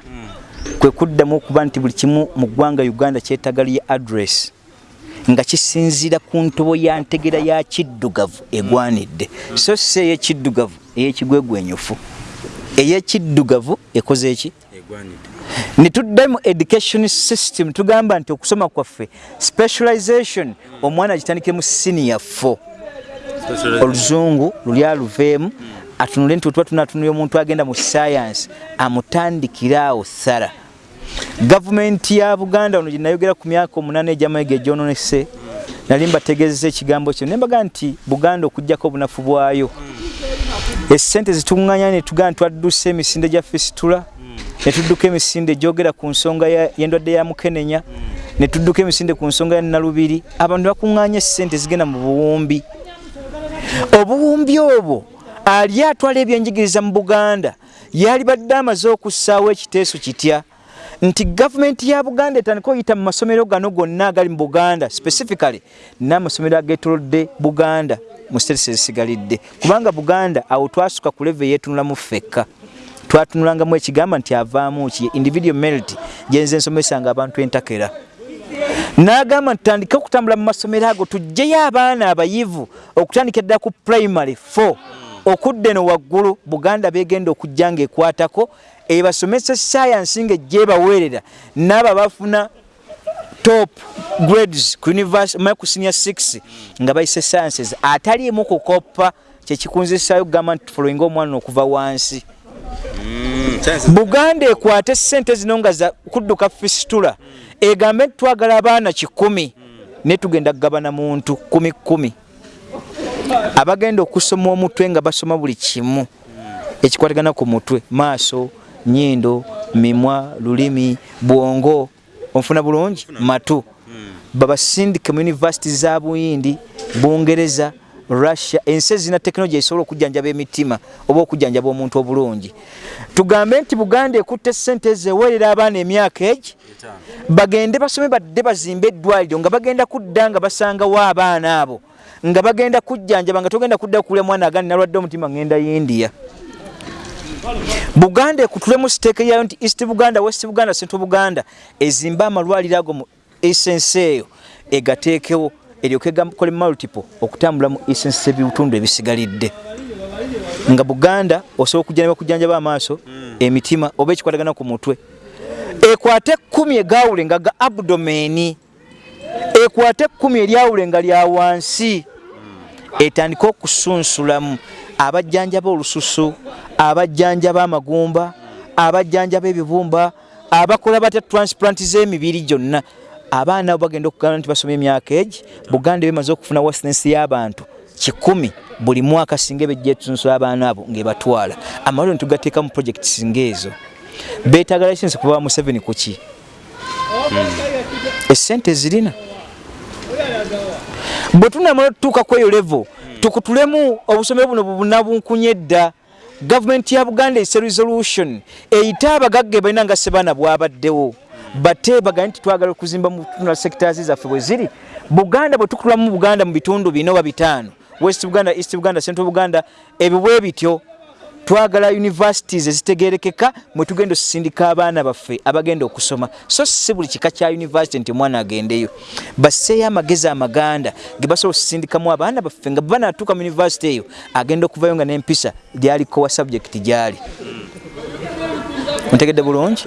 kwe kuddamu okuba nti buli kimu mu ggwanga uganda kyetaaga lye address nga kisinziira ku ntobo ya ntegera ya kiddugavu egwanidde. So si ey'ekiddugavu ey'ekigwegwenyufu ey'ekiddugavu ekoze eki? Ne tudde mu education system tugamba nti okusoma kwaffe specialization omwana agitandike mu senior 4 oluzungu luli aluveemu atunule nti otuba tunatunulya omuntu agenda mu science amutandikiraawo thara gavumenti ya buganda ono gyenayogera ku myaka omunaana egyamayiga egyononese nali mbategeezesa ekigambo kyo nembaga nti buganda okugjako obunafu bwayo esente zituŋŋanya netugamba twaddusa emisinde gya fisitula netudduka emisinde egyogera ku nsonga yendwadde ya mukenenya netudduka emisinde ku nsonga ya nalubiri abantu bakuŋŋanya esente zigenda mu buwumbi. Obuwumbi obwo ali atwala ebyenjigiriza mu buganda yali badde amaze okussaawo ekiteeso kitya nti gavumenti ya buganda etandika oyita mu masomero gano gonna agali mu buganda specifically n'amasomero agetolodde buganda mu sitesi ezisigalidde kubanga buganda awo twasuka ku leve yetunulamu ffekka. Twatunulangamu ekigamba nti avaamu ki? Individual merit gyenze ensomesanga abantu entakera. N'agamba nti tutandike okutambula mu masomero ago tugyeyo abaana abayivu okutandika ddala ku primary 4 okudda eno waggulu buganda begenda okujja nga ekwatako ebasomesa science nga ejjebaweerera n'abo bafuna top grades ku ku senior 6 nga bayise sciences. Ataliimu kukoppa kyekikunzisayo kugamba nti following omwana okuva wansi. Buganda ekwate sente zino nga kudduka fisitula egambe nti twagala abaana kikumi naye tugenda kugabana muntu kumi kumi. Abagenda okusoma omutwe nga basoma buli kimu ekikwatagana ku mutwe maaso nyindo mimwa lulimi bwongo onfuna bulungi? Matu. Babasindike mu univesity za buyindi bungereza russia ensi ezirina tekinologi esobola okujjanjaba emitima oba okujjanjaba omuntu obulungi. Tugambe nti buganda ekutte sente ezeweerera abaana emyaka egi bagende basome badde bazimbe eddwaliro nga bagenda kudda nga basangawo abaana abo. Nga bagenda kujjanjaba nga togenda kudda kukulya mwana agandi nalwadde omutima ngenda india buganda ekutulemu siteeke yayo nti east buganda west buganda central buganda ezimbe amalwaliro ago mu esensi eyo egateekewo eryoke gakole multiple okutambula mu esensi ebitundu ebisigalidde. Nga buganda osobola okujjanjaba kujjanjaba amaaso emitima oba ekikwatagana ku mutwe. Ekwate ekkumi egawule nga ga abdomeni ekwate ekkumi eryawule nga lya wansi. Etandike okusunsulamu abajjanjaba olususu abajjanjaba amagumba abajjanjaba ebibumba abakola batya transplant z'emibiri gyonna. Abaana bagenda okugana nti basoma emyaka egi buganda bemaze okufuna wasinensi y'abantu kikumi buli mwaka singa ebejja etusunsula abaana abo ngaebatwala amaliro netugateeka mu projects ngaezo betaaga licensi kuva museveni kuki esente zirina. Bwe tunamala otutuuka ku eyo levo tukutulemu obusomero buno bubunabunkunye dda. Gavumenti ya buganda ese resolution. Eyite abagagga balina nga sebaana bwabaddewo. Bate bagane nti twagala okuzimba mu tunula sectors zaffe bwe ziri. Buganda bwe tukutulamu buganda mu bitundu bina oba bitaano. West buganda east buganda central buganda ebyo bwe bityo twagala universities ezitegerekeka mwe tugenda osindika abaana baffe abagenda okusoma. So si buli kika kya university nti omwana agendeyo. Basseeyo amagezi amaganda ge basobola osindikamu abaana baffe nga banatuuka mu university eyo agenda okuvayo nga n'empisa gyaliko wa subject gyali. Ontegedde bulungi?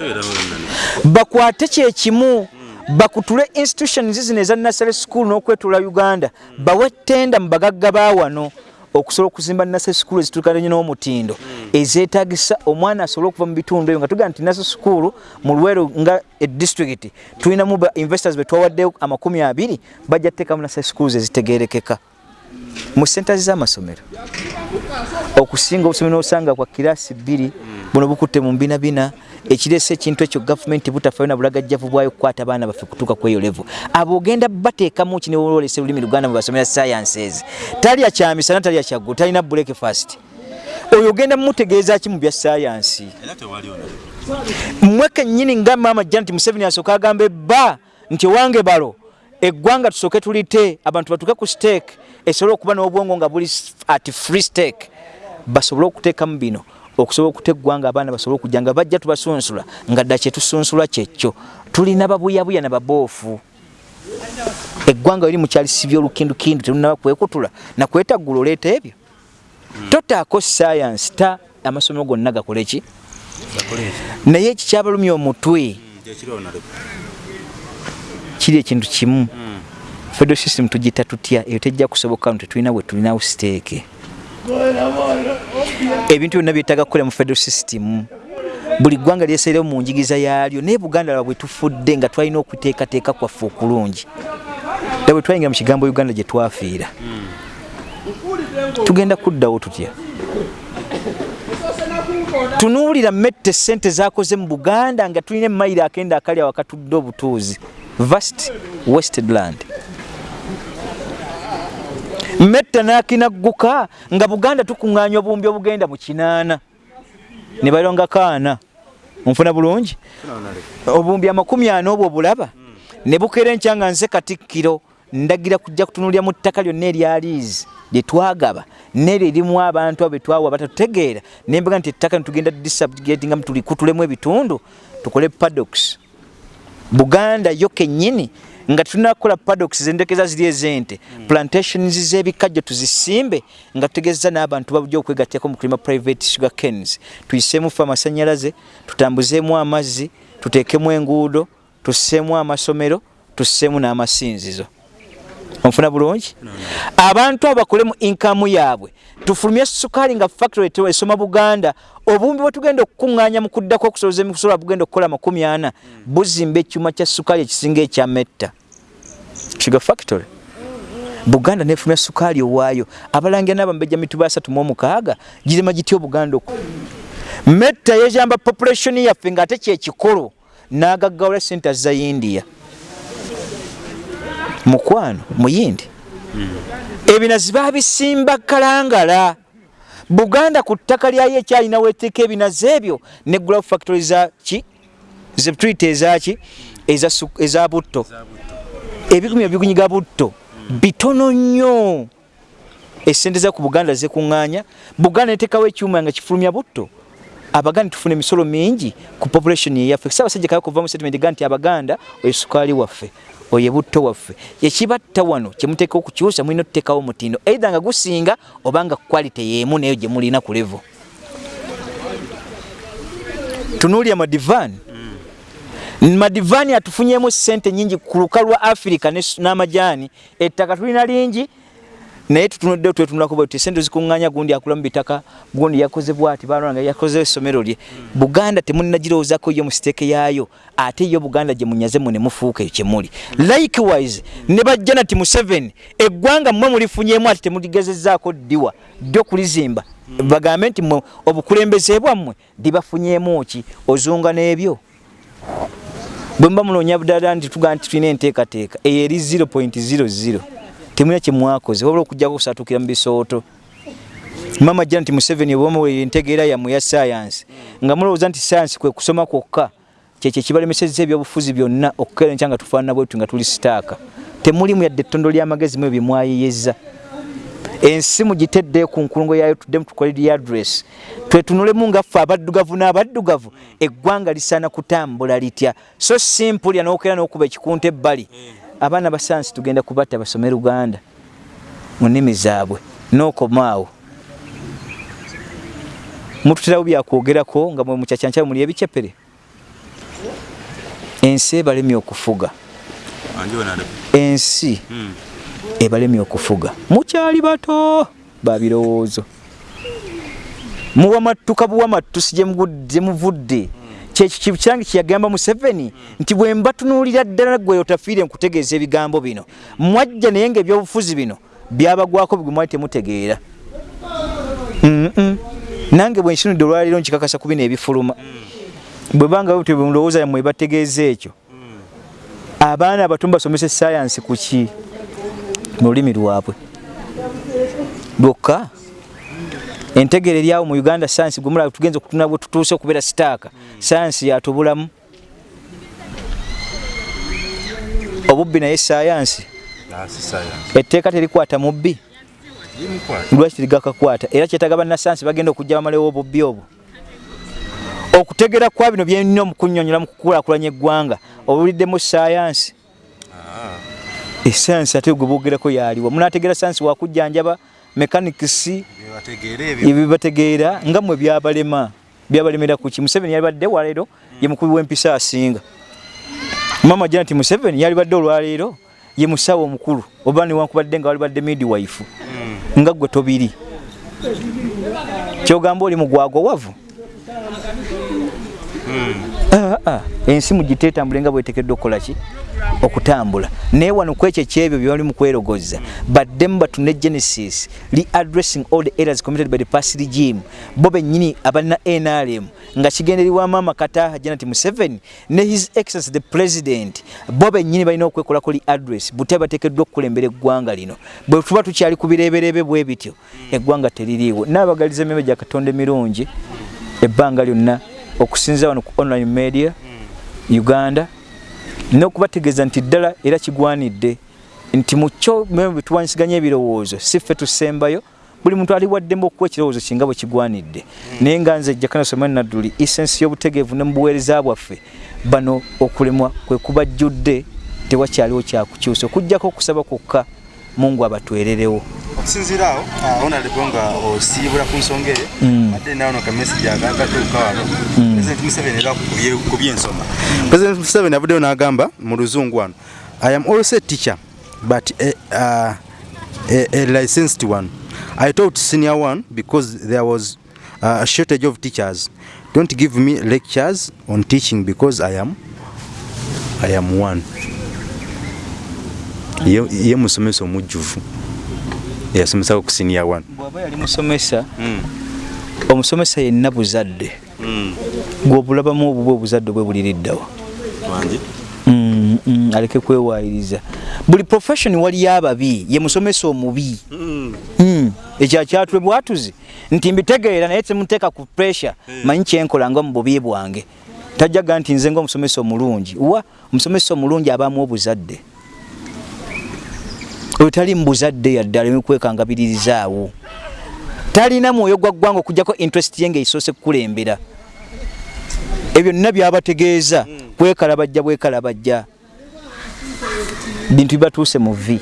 Bakwate kyekimu bakutule institutions zino eza nasary school n'okwetula uganda bawe tenda mu bagagga bawano okusobola okuzimba nasary school ezituukananye n'omutindo. Ezeetagisa omwana asobole okuva mu bitundu ebyo nga tugamba nti nasary school mu lweru nga edistrict tulinamu ba investors betwawaddeyo amakumi abiri bajja tuteekamu nasary schools ezitegerekeka mu sentazi z'amasomero okusinga obusomero nosanga kwa kirasi bbiri buno bukutte mu mbinabina. Ekirese ekintu ekyo gavumenti butafayo na bulagajjavu bwayo kukwata abaana baffe kutuuka ku eyo levo abo ogenda bateekamu ki newololesa olulimi luganda mu basomera sciences? Talya kyamisana talya kyaggu talina breakfast. Oyo ogenda mumutegeeza ki mu bya sayansi mmwe kennyini nga maama janet museveni asooka agamba ebba nti owange balo eggwanga tusooke tulite abantu batuuke ku steek esobole okuba n'obwongo nga buli at free steek basobole okuteekamu bino okusobola okuta eggwanga abaana basobole okujja nga bajja tubasunsula nga dda kyetusunsula kyekyo tulina babuyabuya nababoofu eggwanga liri mukyalisibya olukindukindu telunaba kwekutula nakwetaggula oleeta ebyo. Totaako sayansi ta amasomero gonna gakole ki? Naye ekikyabalumya omutwe kiri ekintu kimu. Federal system tugita tutya? Eyo tejja kusoboka nti tulina bwe tulinawo siteeke ebintu byonna byetaaga kukola mu federal system. Buli ggwanga lyeseerewo mu njigiriza yaalyo naye buganda lwa bwe tufudde nga twalina okuteekateeka kwaffe okulungi. Da bwe twayingira mu kigambo uganda gye twafiira. Tugenda kuddawo tutya? Tunuulira mette sente zakoze mu buganda nga tulina emayiro akenda akali awakatudde obutuuzi. Vast westedland metta nakinagguka nga buganda tukuŋŋaanya obuwumbi obugenda mu kinaana. Ne balonga kaana. Onfuna bulungi? Obuwumbi amakumi ana obwo obulaba. Ne bukera enkya nga nze katikkiro ndagira kujja kutunulira mu ttaka lyonna eryaliizi lye twagaba neryo erimu abantu abo betwawa batatutegeera nembaga nti ettaka nitugenda disubjugatinga tulikutuulemu ebitundu tukole padox buganda yo kennyini nga tunakola padox zendekeza ziri ezente plantations z'ebikajjo tuzisimbe nga tutegeeza n'abantu babujja okwegattako mu kulima private sugar canes. Tuyiseemu fe amasanyalaze tutambuzeemu amazzi tuteekemu enguudo tusseemu amasomero tusseemu n'amasinzizo. Onfuna bulungi? Abantu abo bakolemu inkamu yaabwe tufulumye sukaali nga factory esoma buganda obumbi bwe tugenda okukuŋŋaanya mu kuddako okusoboza emisobola bugenda okukola makumi ana buzimba ekyuma kya sukaali ekisinga ekyametta sugar factory. Buganda nefulumya sukaali owaayo. Abalangira n'abambejja mituba asatu mu omukaaga girema gitya obuganda oku metta yejamba population yaffe ng'ate kyekikolo n'agaggawula center za india. Mukwano muyindi. Ebinazi babisimba kalangala. Buganda ku ttaka lyayo ekyalina weteeka ebinazi ebyo ne glove factory zaki zetuyita ezaki eza butto ebikumi ebigunyiga butto bitono nnyo. Esente za ku buganda zekuŋŋaanya buganda neteekawo ekyuma nga kifulumya butto. Abaganda tufuna emisolo mingi ku population yeyaffe saabasajja kaya kuva mu statement ga nti abaganda oyo sukaali waffe oyo butto waffe. Ekibatta wano kyemuteeka okukyusa mulina otuteekawo omutindo eitha nga gusinga obanga quality yemu nayo gye mulina ku levo tunuulya madivan mm. madivaani atufunyemu sente nyingi ku luka lwa afirika n'amajaani. Ettaka tulina lingi naye tutunudde twetunulako bwe sente zikuŋŋaanya gundi akula mu bitaka gundi yakoze bwati balonga yakoze essomero lye. Buganda temunnagirowoozaako yo mu siteeke yaayo ate yo buganda gye munyaze mu ne mufuuka ekyo kyemuli likewise ne bajja nati mu 7 eggwanga mmwe mulifunyemu ati temuligezezzaako ddiwa ddi okulizimba bagambe nti obukulembeze bwammwe dibafunyemu ki? Ozunga n'ebyo bwe mba munoonya budala nti tugaa nti tulina enteekateeka eyo eri 0.00 temulina kyemwakoze wabula okujjako okusatukira mu bisooto. Mama jja nti museveni obamuwe entegeera yammwe ya sayansi nga mulowooza nti sayansi kwe kusoma kwokka kyekyo kibalemesezza ebyobufuzi byonna okukeera nkya nga tufaanana bwetu nga tuli sitaaka. Temulimu yadde ettondo ly'amagezi mu ebyo byemwayeyeza ensi mugitedde ku nkulungo yayo tuddemu tukole lyadress twetunulemu ngaffe abaddugavu n'abaddugavu eggwanga lisaana kutambula litya. So simpulya n'okeera n'okuba ekikunta ebbali. Abaana ba sayansi tugenda kubatta basome luganda mu nnimi zaabwe n'okomaawo. Mututerawo byakwogerako nga mwe mukyakyankyawe muli ebicepere ensi ebalemye okufuga. Ensi ebalemye okufuga. Mukyali bato babirowoozo muwamattuka buwamattusi gyemuvudde kyekikirange kyeyagamba museveni nti bwe mbatunuulira ddala gwe otafiire nkutegeeza ebigambo bino. Mwajja naye nga ebyobufuzi bino byabagwako bigwe mwali temutegeera. Nange bwe nsinudde olwaleero nkikakasa ku bino ebifuluma. Bwe banga tebulowooza yamwe bategeeza ekyo. Abaana abato basomesa esayansi ku ki mu lulimi lwabwe. Lwokka entegeera eryawo mu uganda sayansi gwe mulaba tugenza okutuna bwe tutuuse okubeera sitaaka. Sayansi yatubulamu. Obubbi naye sayansi etteeka terikwata mubbi? Lwaki terigakakwata? Era kyetaga bannasayansi bagenda okujja bamalewo obubbi obwo. Okutegera kwa bino byenina omukunyonyola mu kukulaakulanya eggwanga obuliddemu sayansi esayansi ate gwe boogerako yaliwa munategeera sayansi wakujjanjaba mekanikisi ebyebategeera nga mmwe byabalema byabalemera kuki museveni yalibadde waleero ye mukubi w'empisa asinga. Mama janet museveni yalibadde olwaleero ye musawo omukulu. Oba niwankubadde nga walibadde midwife. Nga gwe tobiri. Kyogamba oli mugwago wavu Ah, ah, ensi mugitetambule nga bwetekeddwa okukola ki? Okutambula. Naye wano kwekyo ekyebyo byebali mu kwerogoza baddemu batune genesis readdressing all the areas committed by the past regime. Bo bennyini abalina nrm nga kigendererwa maama kataha janet museveni ne his excellence the president. Bo bennyini balina okwekolako readdress bute bateekeddwa okukulembera eggwanga lino. Bwe tuba tukyali ku bireeberebe bwe bityo eggwanga teririiwo. Naabagaliza emyoyo gya katonda emirungi ebbanga lyonna okusinza wano ku online media uganda n'okubategeeza nti ddala era kigwanidde nti mukyo bwetuwanyisiganya ebirowoozo si ffe tusembayo buli muntu aliwaddemu okuwa ekirowoozo kinga bwe kigwanidde. Naye nga nze jakana somani nadduli essensi y'obutegeevu ne mu buweereza bwaffe bano okulemwa kwe kubajjudde tewakyaliwo kyakukyusa okugjako okusaba kwokka mungu abatwererewo okusinziira awo honorable nga osiibula ku nsonga eyo ate nawo no kamesagi agagatuuka wano. President museveni era ku byensoma. President museveni avuddeyo n'agamba mu luzungu wano i am also a teacher but a, uh, a, a licensed one. I taught senior one because there was uh, a shortage of teachers. Don't give me lectures on teaching because i am i am one ye, musomesa omujjuvu. Yasomesako ku senior one. Bw'aba yali musomesa omusomesa yenna buzadde. Gw'obulabamu obubwe obuzadde bwe buliriddawa Mm, mm, aleke kwewayiriza. Buli profession waliyo ababi ye musomesa omubi. Mm, ekyo akyatule bwatuzi nti mbitegeera naye temuteeka ku pressure manyi kyenkola nga mu bubi bwange. Tajjaga nti nze ngaomusomesa omulungi. Wa omusomesa omulungi abaamu obuzadde oyo tali mu buzadde yadde aleme kwekangabiririzaawo talina mwoyo gwa ggwanga okugjako interest ye ng'esoose kukulembera. Ebyo nna byabategeeza bwekalabajja bwekalabajja. Bintu bibatuuse mu vi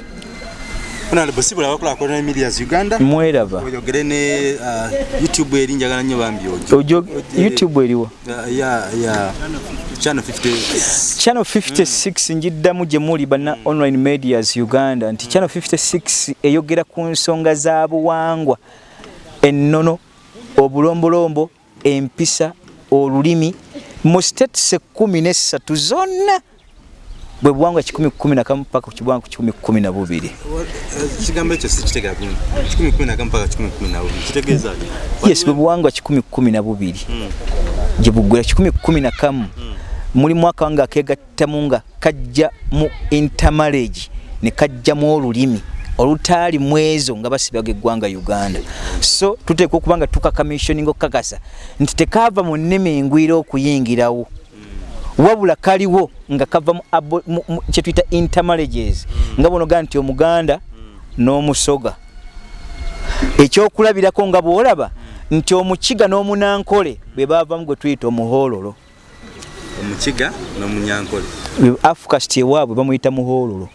honorable sibula bakulakulana medias uganda. Mweraba. Oyogere ne uh, youtube eri njagala nnyo bambi ojo. Youtube eriwa Uh, ya ya channel 50 channel 56 njiddamu gye muli banna online medias uganda nti channel 56 eyogera ku nsonga za buwangwa ennono obulombolombo empisa olulimi mu states ekkumi n'essatu zonna bwe buwangwa kikumi kumi na kamu paka kibuwangwa kikumi kumi na bubiri. Kigambo ekyo sikitegera bulungi 1 mpaka 12 kitegeeza ki? yes bwe buwangwa kikumi kumi na bubiri. Gye buggwera kikumi kumi na kamu. Muli mwaka wange akegattamu nga kajja mu intermarriage ne kajjamu olulimi olutaali mu ezo nga basibaga eggwanga uganda. So tuteekwa okuba nga tukakamissioninga okukakasa nti tekaava mu nnimi engwira okuyingirawo wabula kaliwo nga kava mu mu- mu- kyetuyita intermarriages nga bonoga nti omuganda n'omusoga. Ekyokulabirako nga bwolaba nti omukiga n'omunankole bwe baavamu gwe tuyita omuhoololo. Omukiga n'omunyankole. Afukast ewaabwe bamuyita muhoololo.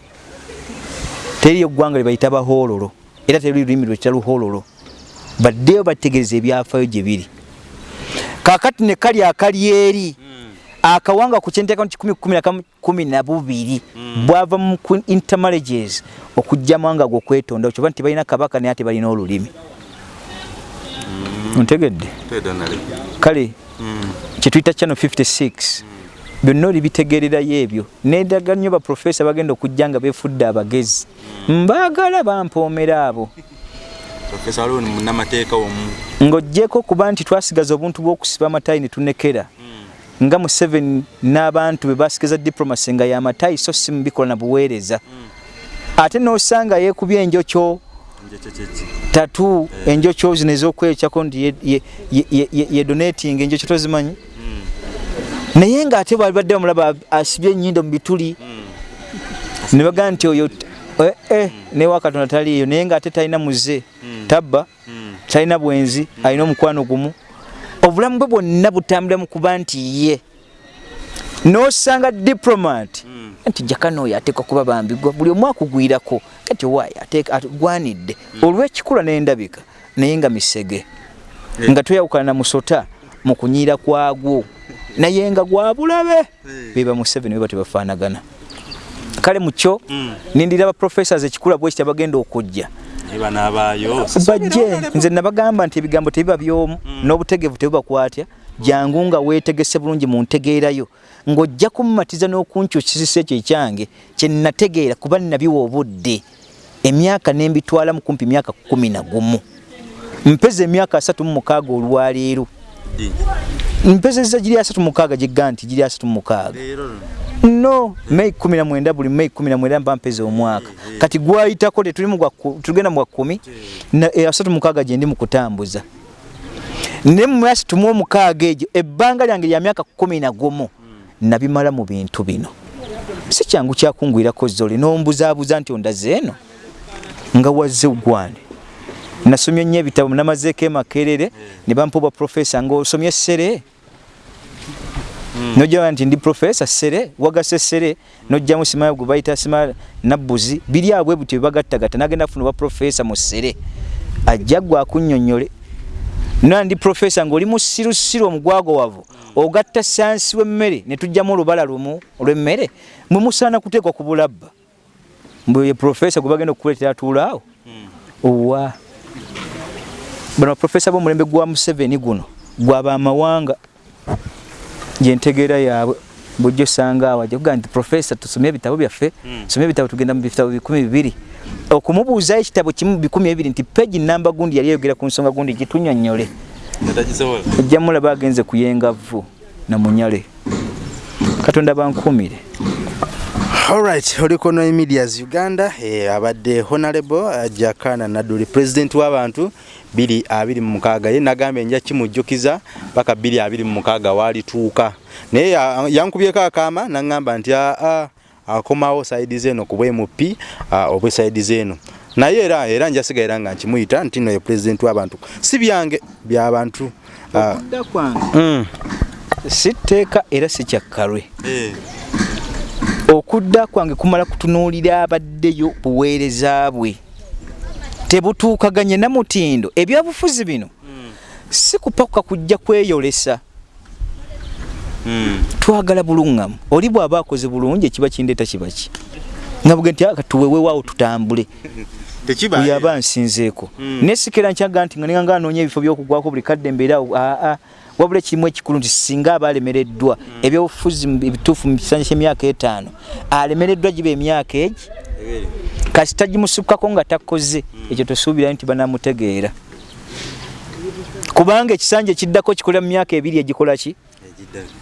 Teriyo ggwanga lye bayita bahoololo era teri lulimi lwekita luhoololo. Baddeyo bategereza ebyafaayo gye biri. Kaakati ne kali akali eri akawanga ku kyenteeka nti 112 bwava mu intermarriages okujjamu nga gwe okwetonda kyoba nti balina kabaka naye ate balina olulimi. Ontegedde kale kyetuyita channel 56 byonna oli bitegererayo ebyo. Nedaga nnyo baprofesa bagenda okujja nga befudde abagezi. Mbaagala bampoomera abo. Ng'oggyeko kuba nti twasigaza obuntu bw'okusiba amatayi ne tunekera nga mu 7 n'abantu be basigaza diplomacy nga y'amatayi so si mubikola na buweereza. Ate n'osanga yeekubya enjokyo tatu enjokyo zino ez'okwekyako nti ye- ye- ye- ye- ye- ye donating enjokyo tozimanyi? Naye ng'ate bwali badde bamulaba asibye ennyindo mu bituli ne bagaa nti oyo eh, eh, ne wakatonda taliiyo naye ng'ate talina muze tabba talina bwenzi alina omukwano gumu obulamu bwe bwonna butambula mu kuba nti ye. N'osanga diplomat. Nti jakano oyo ateekwa kuba bambigwa buli omu akugwirako. Kati owaayo agwanidde olw'ekikula n'endabika naye nga misege. Nga tweyawukana na musota mu kunyiira kwagwo. Naye nga gwa bulabe. Beba museveni beba tebafaanagana kale mukyo nindira baprofessors ekikula bwekiti abagenda okujja. Eba n'abaayo. Bajje nze nabagamba nti ebigambo tebiba byomu n'obutegevu tebubakwatya. Jangu nga weetegese bulungi mu ntegeerayo. Ng'ojja kumumatiza n'okunkyukisisa ekyo ekyange kye nategeera kuba nabiwa obudde. Emyaka n'embitwala mu kumpi myaka kumi na gumu. Mpeza emyaka asatu mu mukaaga olwaleero mpezeza giri asatu mu mukaaga gigga nti giri asatu mu mukaaga. No mei kumi na mwenda buli mei kumi na mwenda mba mpeza omwaka. Kati gwayitako tetuli mu gwa ku- tugenda mu gwa kumi na e, asatu mukaaga gye ndi mu kutambuza. Ne mu asatu mu omukaaga egyo ebbanga lyange lya myaka kumi na gumu nabimala mu bintu bino. Si kyangu kyakungwirako zole n'ombuzaabuza nti ondaze eno? Nga wazze gwane nasomye nnyo ebitabo namazeeko emakerere ne bampa obwa profesa ng'osomye essere nojja nti ndi profesa sere wagase sere nojjamu simaya gwe bayita simaya nabbuzi biri abwe butyo bebagattagatta nagenda kufuna obwa profesa mu sere. Ajja gwe akunnyonnyole na ndi profesa ng'oli musirusiru omugwago wavu ogatta sansi w'emmere ne tujjamu olubala lumu olw'emmere mwe musaana kuteekwa ku bulabba. Mbwe ye profesa gwe bagenda okukuleetera atuulaawo owa bano baprofesa b'omulembe gwa museveni guno gwabamawanga gyentegeera yaabwe bujja osanga awo ajja kugaa nti profesa tusomye ebitabo byaffe tusomye ebitabo tugenda mu bitabo bikumi bibiri. Okumubuuzayo ekitabo kimu bikumi ebiri nti peji namba gundi yali ayogera ku nsonga gundi gitunyonyole ojja mulaba agenze kuyenga vvu na munyale. Katonda bankuumire. Alright oliko no medias uganda eh, abadde honorable uh, jakana naduli president w'abantu 226 ye nagambye nja kimujjukiza paka 226 walituuka naye ya- yankubyeko akaama naŋŋamba nti aa akomawo saidi zeeno ku bwemupi uh, obwe saidi zeeno naye era era njasigaira nga nkimuyita nti no ye president w'abantu. Si byange by'abantu okudda kwange. mm. si tteeka era si kyakkalwe eh. okudda kwange kumala kutunuulira abaddeyo buweereza bwe tebutuukaganye namutindo ebyabufuzi bino si kupakuka kujja kweyolesa. Mm. twagala buluŋŋamu. Oli bw'aba akoze bulungi ekiba kindeeta kibaki nga buge nti aka tuwewewaawo tutambule. Tekiba. Oyo aba nsinzeeko. Mm. nesikera nkyaga nti nga ninga anoonya ebifo byokugwako buli kadde embeerawo aa wabula ekirimu ekikulu nti singa aba alemereddwa ebyobufuzi ebituufu mu kisanja ky'emyaka etaano alemereddwa giba emyaka egi. Kasi tagimusukkako nga takoze ekyo tosuubira nti banamutegeera. Kubanga ekisanja ekiddako kikolera mu myaka ebiri egikola ki?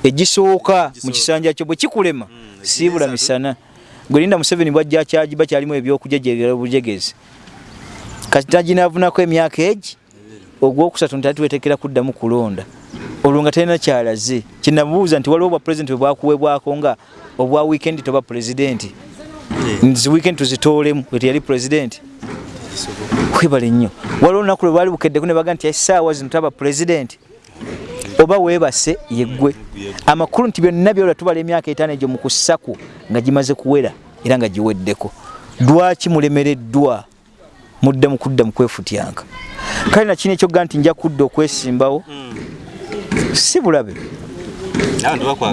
Egisooka mu kisanja kyo bwe kikulema. Mm, siibula misana. Gwelinda museveni bwajja kyajiba kyalimu ebyokujejegera obujegezi kataginavunako emyaka egi? Ogwokusatu nti atuwetekera kuddamu kulonda. Olwo nga talina kyalaze. Kinabuuza nti waliwo obwa pulezidenti bwebwakuwebwako nga obwa wiikendi toba pulezidenti nzi wiikendi tuzitoolemu weti yali pulezidenti kwebale nnyo. Waliwo olunaku lwe baali bukeddeku ne baga nti essaawa zino taba pulezidenti oba weebase yeggwe. Amakulu nti byonna byolwa tubala emyaka etaano egyo mu kusaku nga gimaze kuwera era nga giweddeko. Lwaki mulemereddwa? Mudde mu kudda mu kwefutyanka. Kale nakino ekyoga nti nja kudda okwesimbawo si bulabe.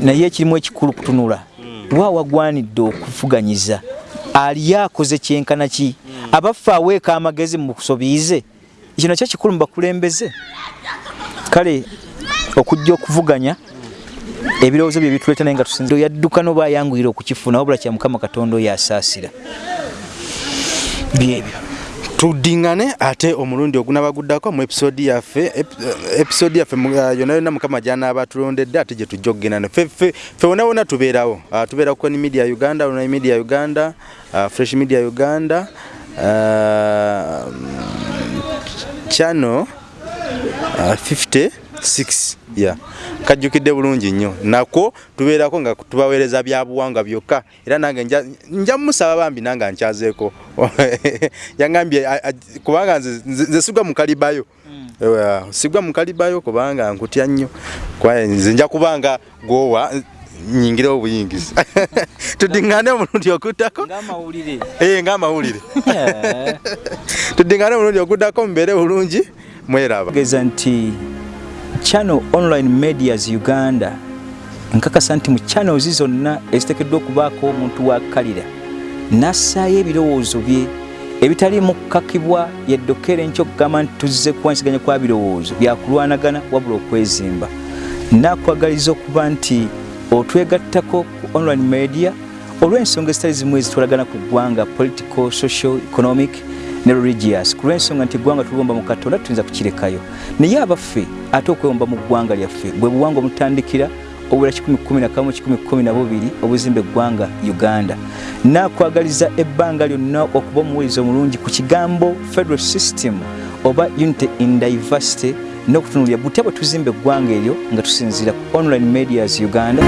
Naye ekirimu ekikulu kutunula wa wagwanidde okuvuganyiza ali akoze kyenkana ki? Abaffe aweeka amagezi mu kusobiize ekyo nakyo kikulu mu bakulembeze. Kale okujja okuvuganya ebirowoozo bye bituleeta naye nga tusinza yadduka noba ayanguyira okukifuna wabula kya mukama katonda oyo asaasira. Byebyo tuddingane ate omulundi ogunabaguddako mu episodi yaffe episodi yaffe yona yonna mukama gyanaaba tulondedde ate gye tujja okugenda ffe wona wona tubeerawo. Uh, tubeera ku media uganda online media uganda uh, fresh media uganda channel uh, 50 6 ya kajjukidde bulungi nnyo. Nako tubeerako nga tubaweereza byabuwangwa byokka. Era nange nja mumusaba bambi nange nkyazeeko yangambye kubanga nze sigwa mukalibayo sigwa mukalibayo kubanga nkutya nnyo. Nze nja kubanga gwowa nyingirewo obuyingizi. Tudiŋŋane omulundi okuddako ng'amawulire tudiŋŋane omulundi okuddako mubeere bulungi mweraba. Geza nti channel online medias uganda. Nkakasa nti mu channels zonna eziteekeddwa okubaako omuntu wakkalira nassaayo ebirowoozo bye ebitali mu kkakibwa yeddokere nkyo okugamba nti tuzze kuwansiganya kwa birowoozo byakulwanagana wabula okwezimba. Nakwagaliza okuba nti otwegattako ku online media olw'ensonga ezitali zimu ezitwalagana ku ggwanga political social economic ne religious. Ku lw'ensonga nti eggwanga tuliwomba mu katonda tuyinza kukirekayo. Naye abaffe ate okwewomba mu ggwanga lyaffe bwe buwangwa omutandikira obula 111 obuzimba eggwanga uganda. Nakwagaliza ebbanga lyonna okuba omuweereza omulungi ku kigambo federal system oba unity in diversity n'okutunulira butya bwe tuzimba eggwanga eryo nga tusinziira ku online medias uganda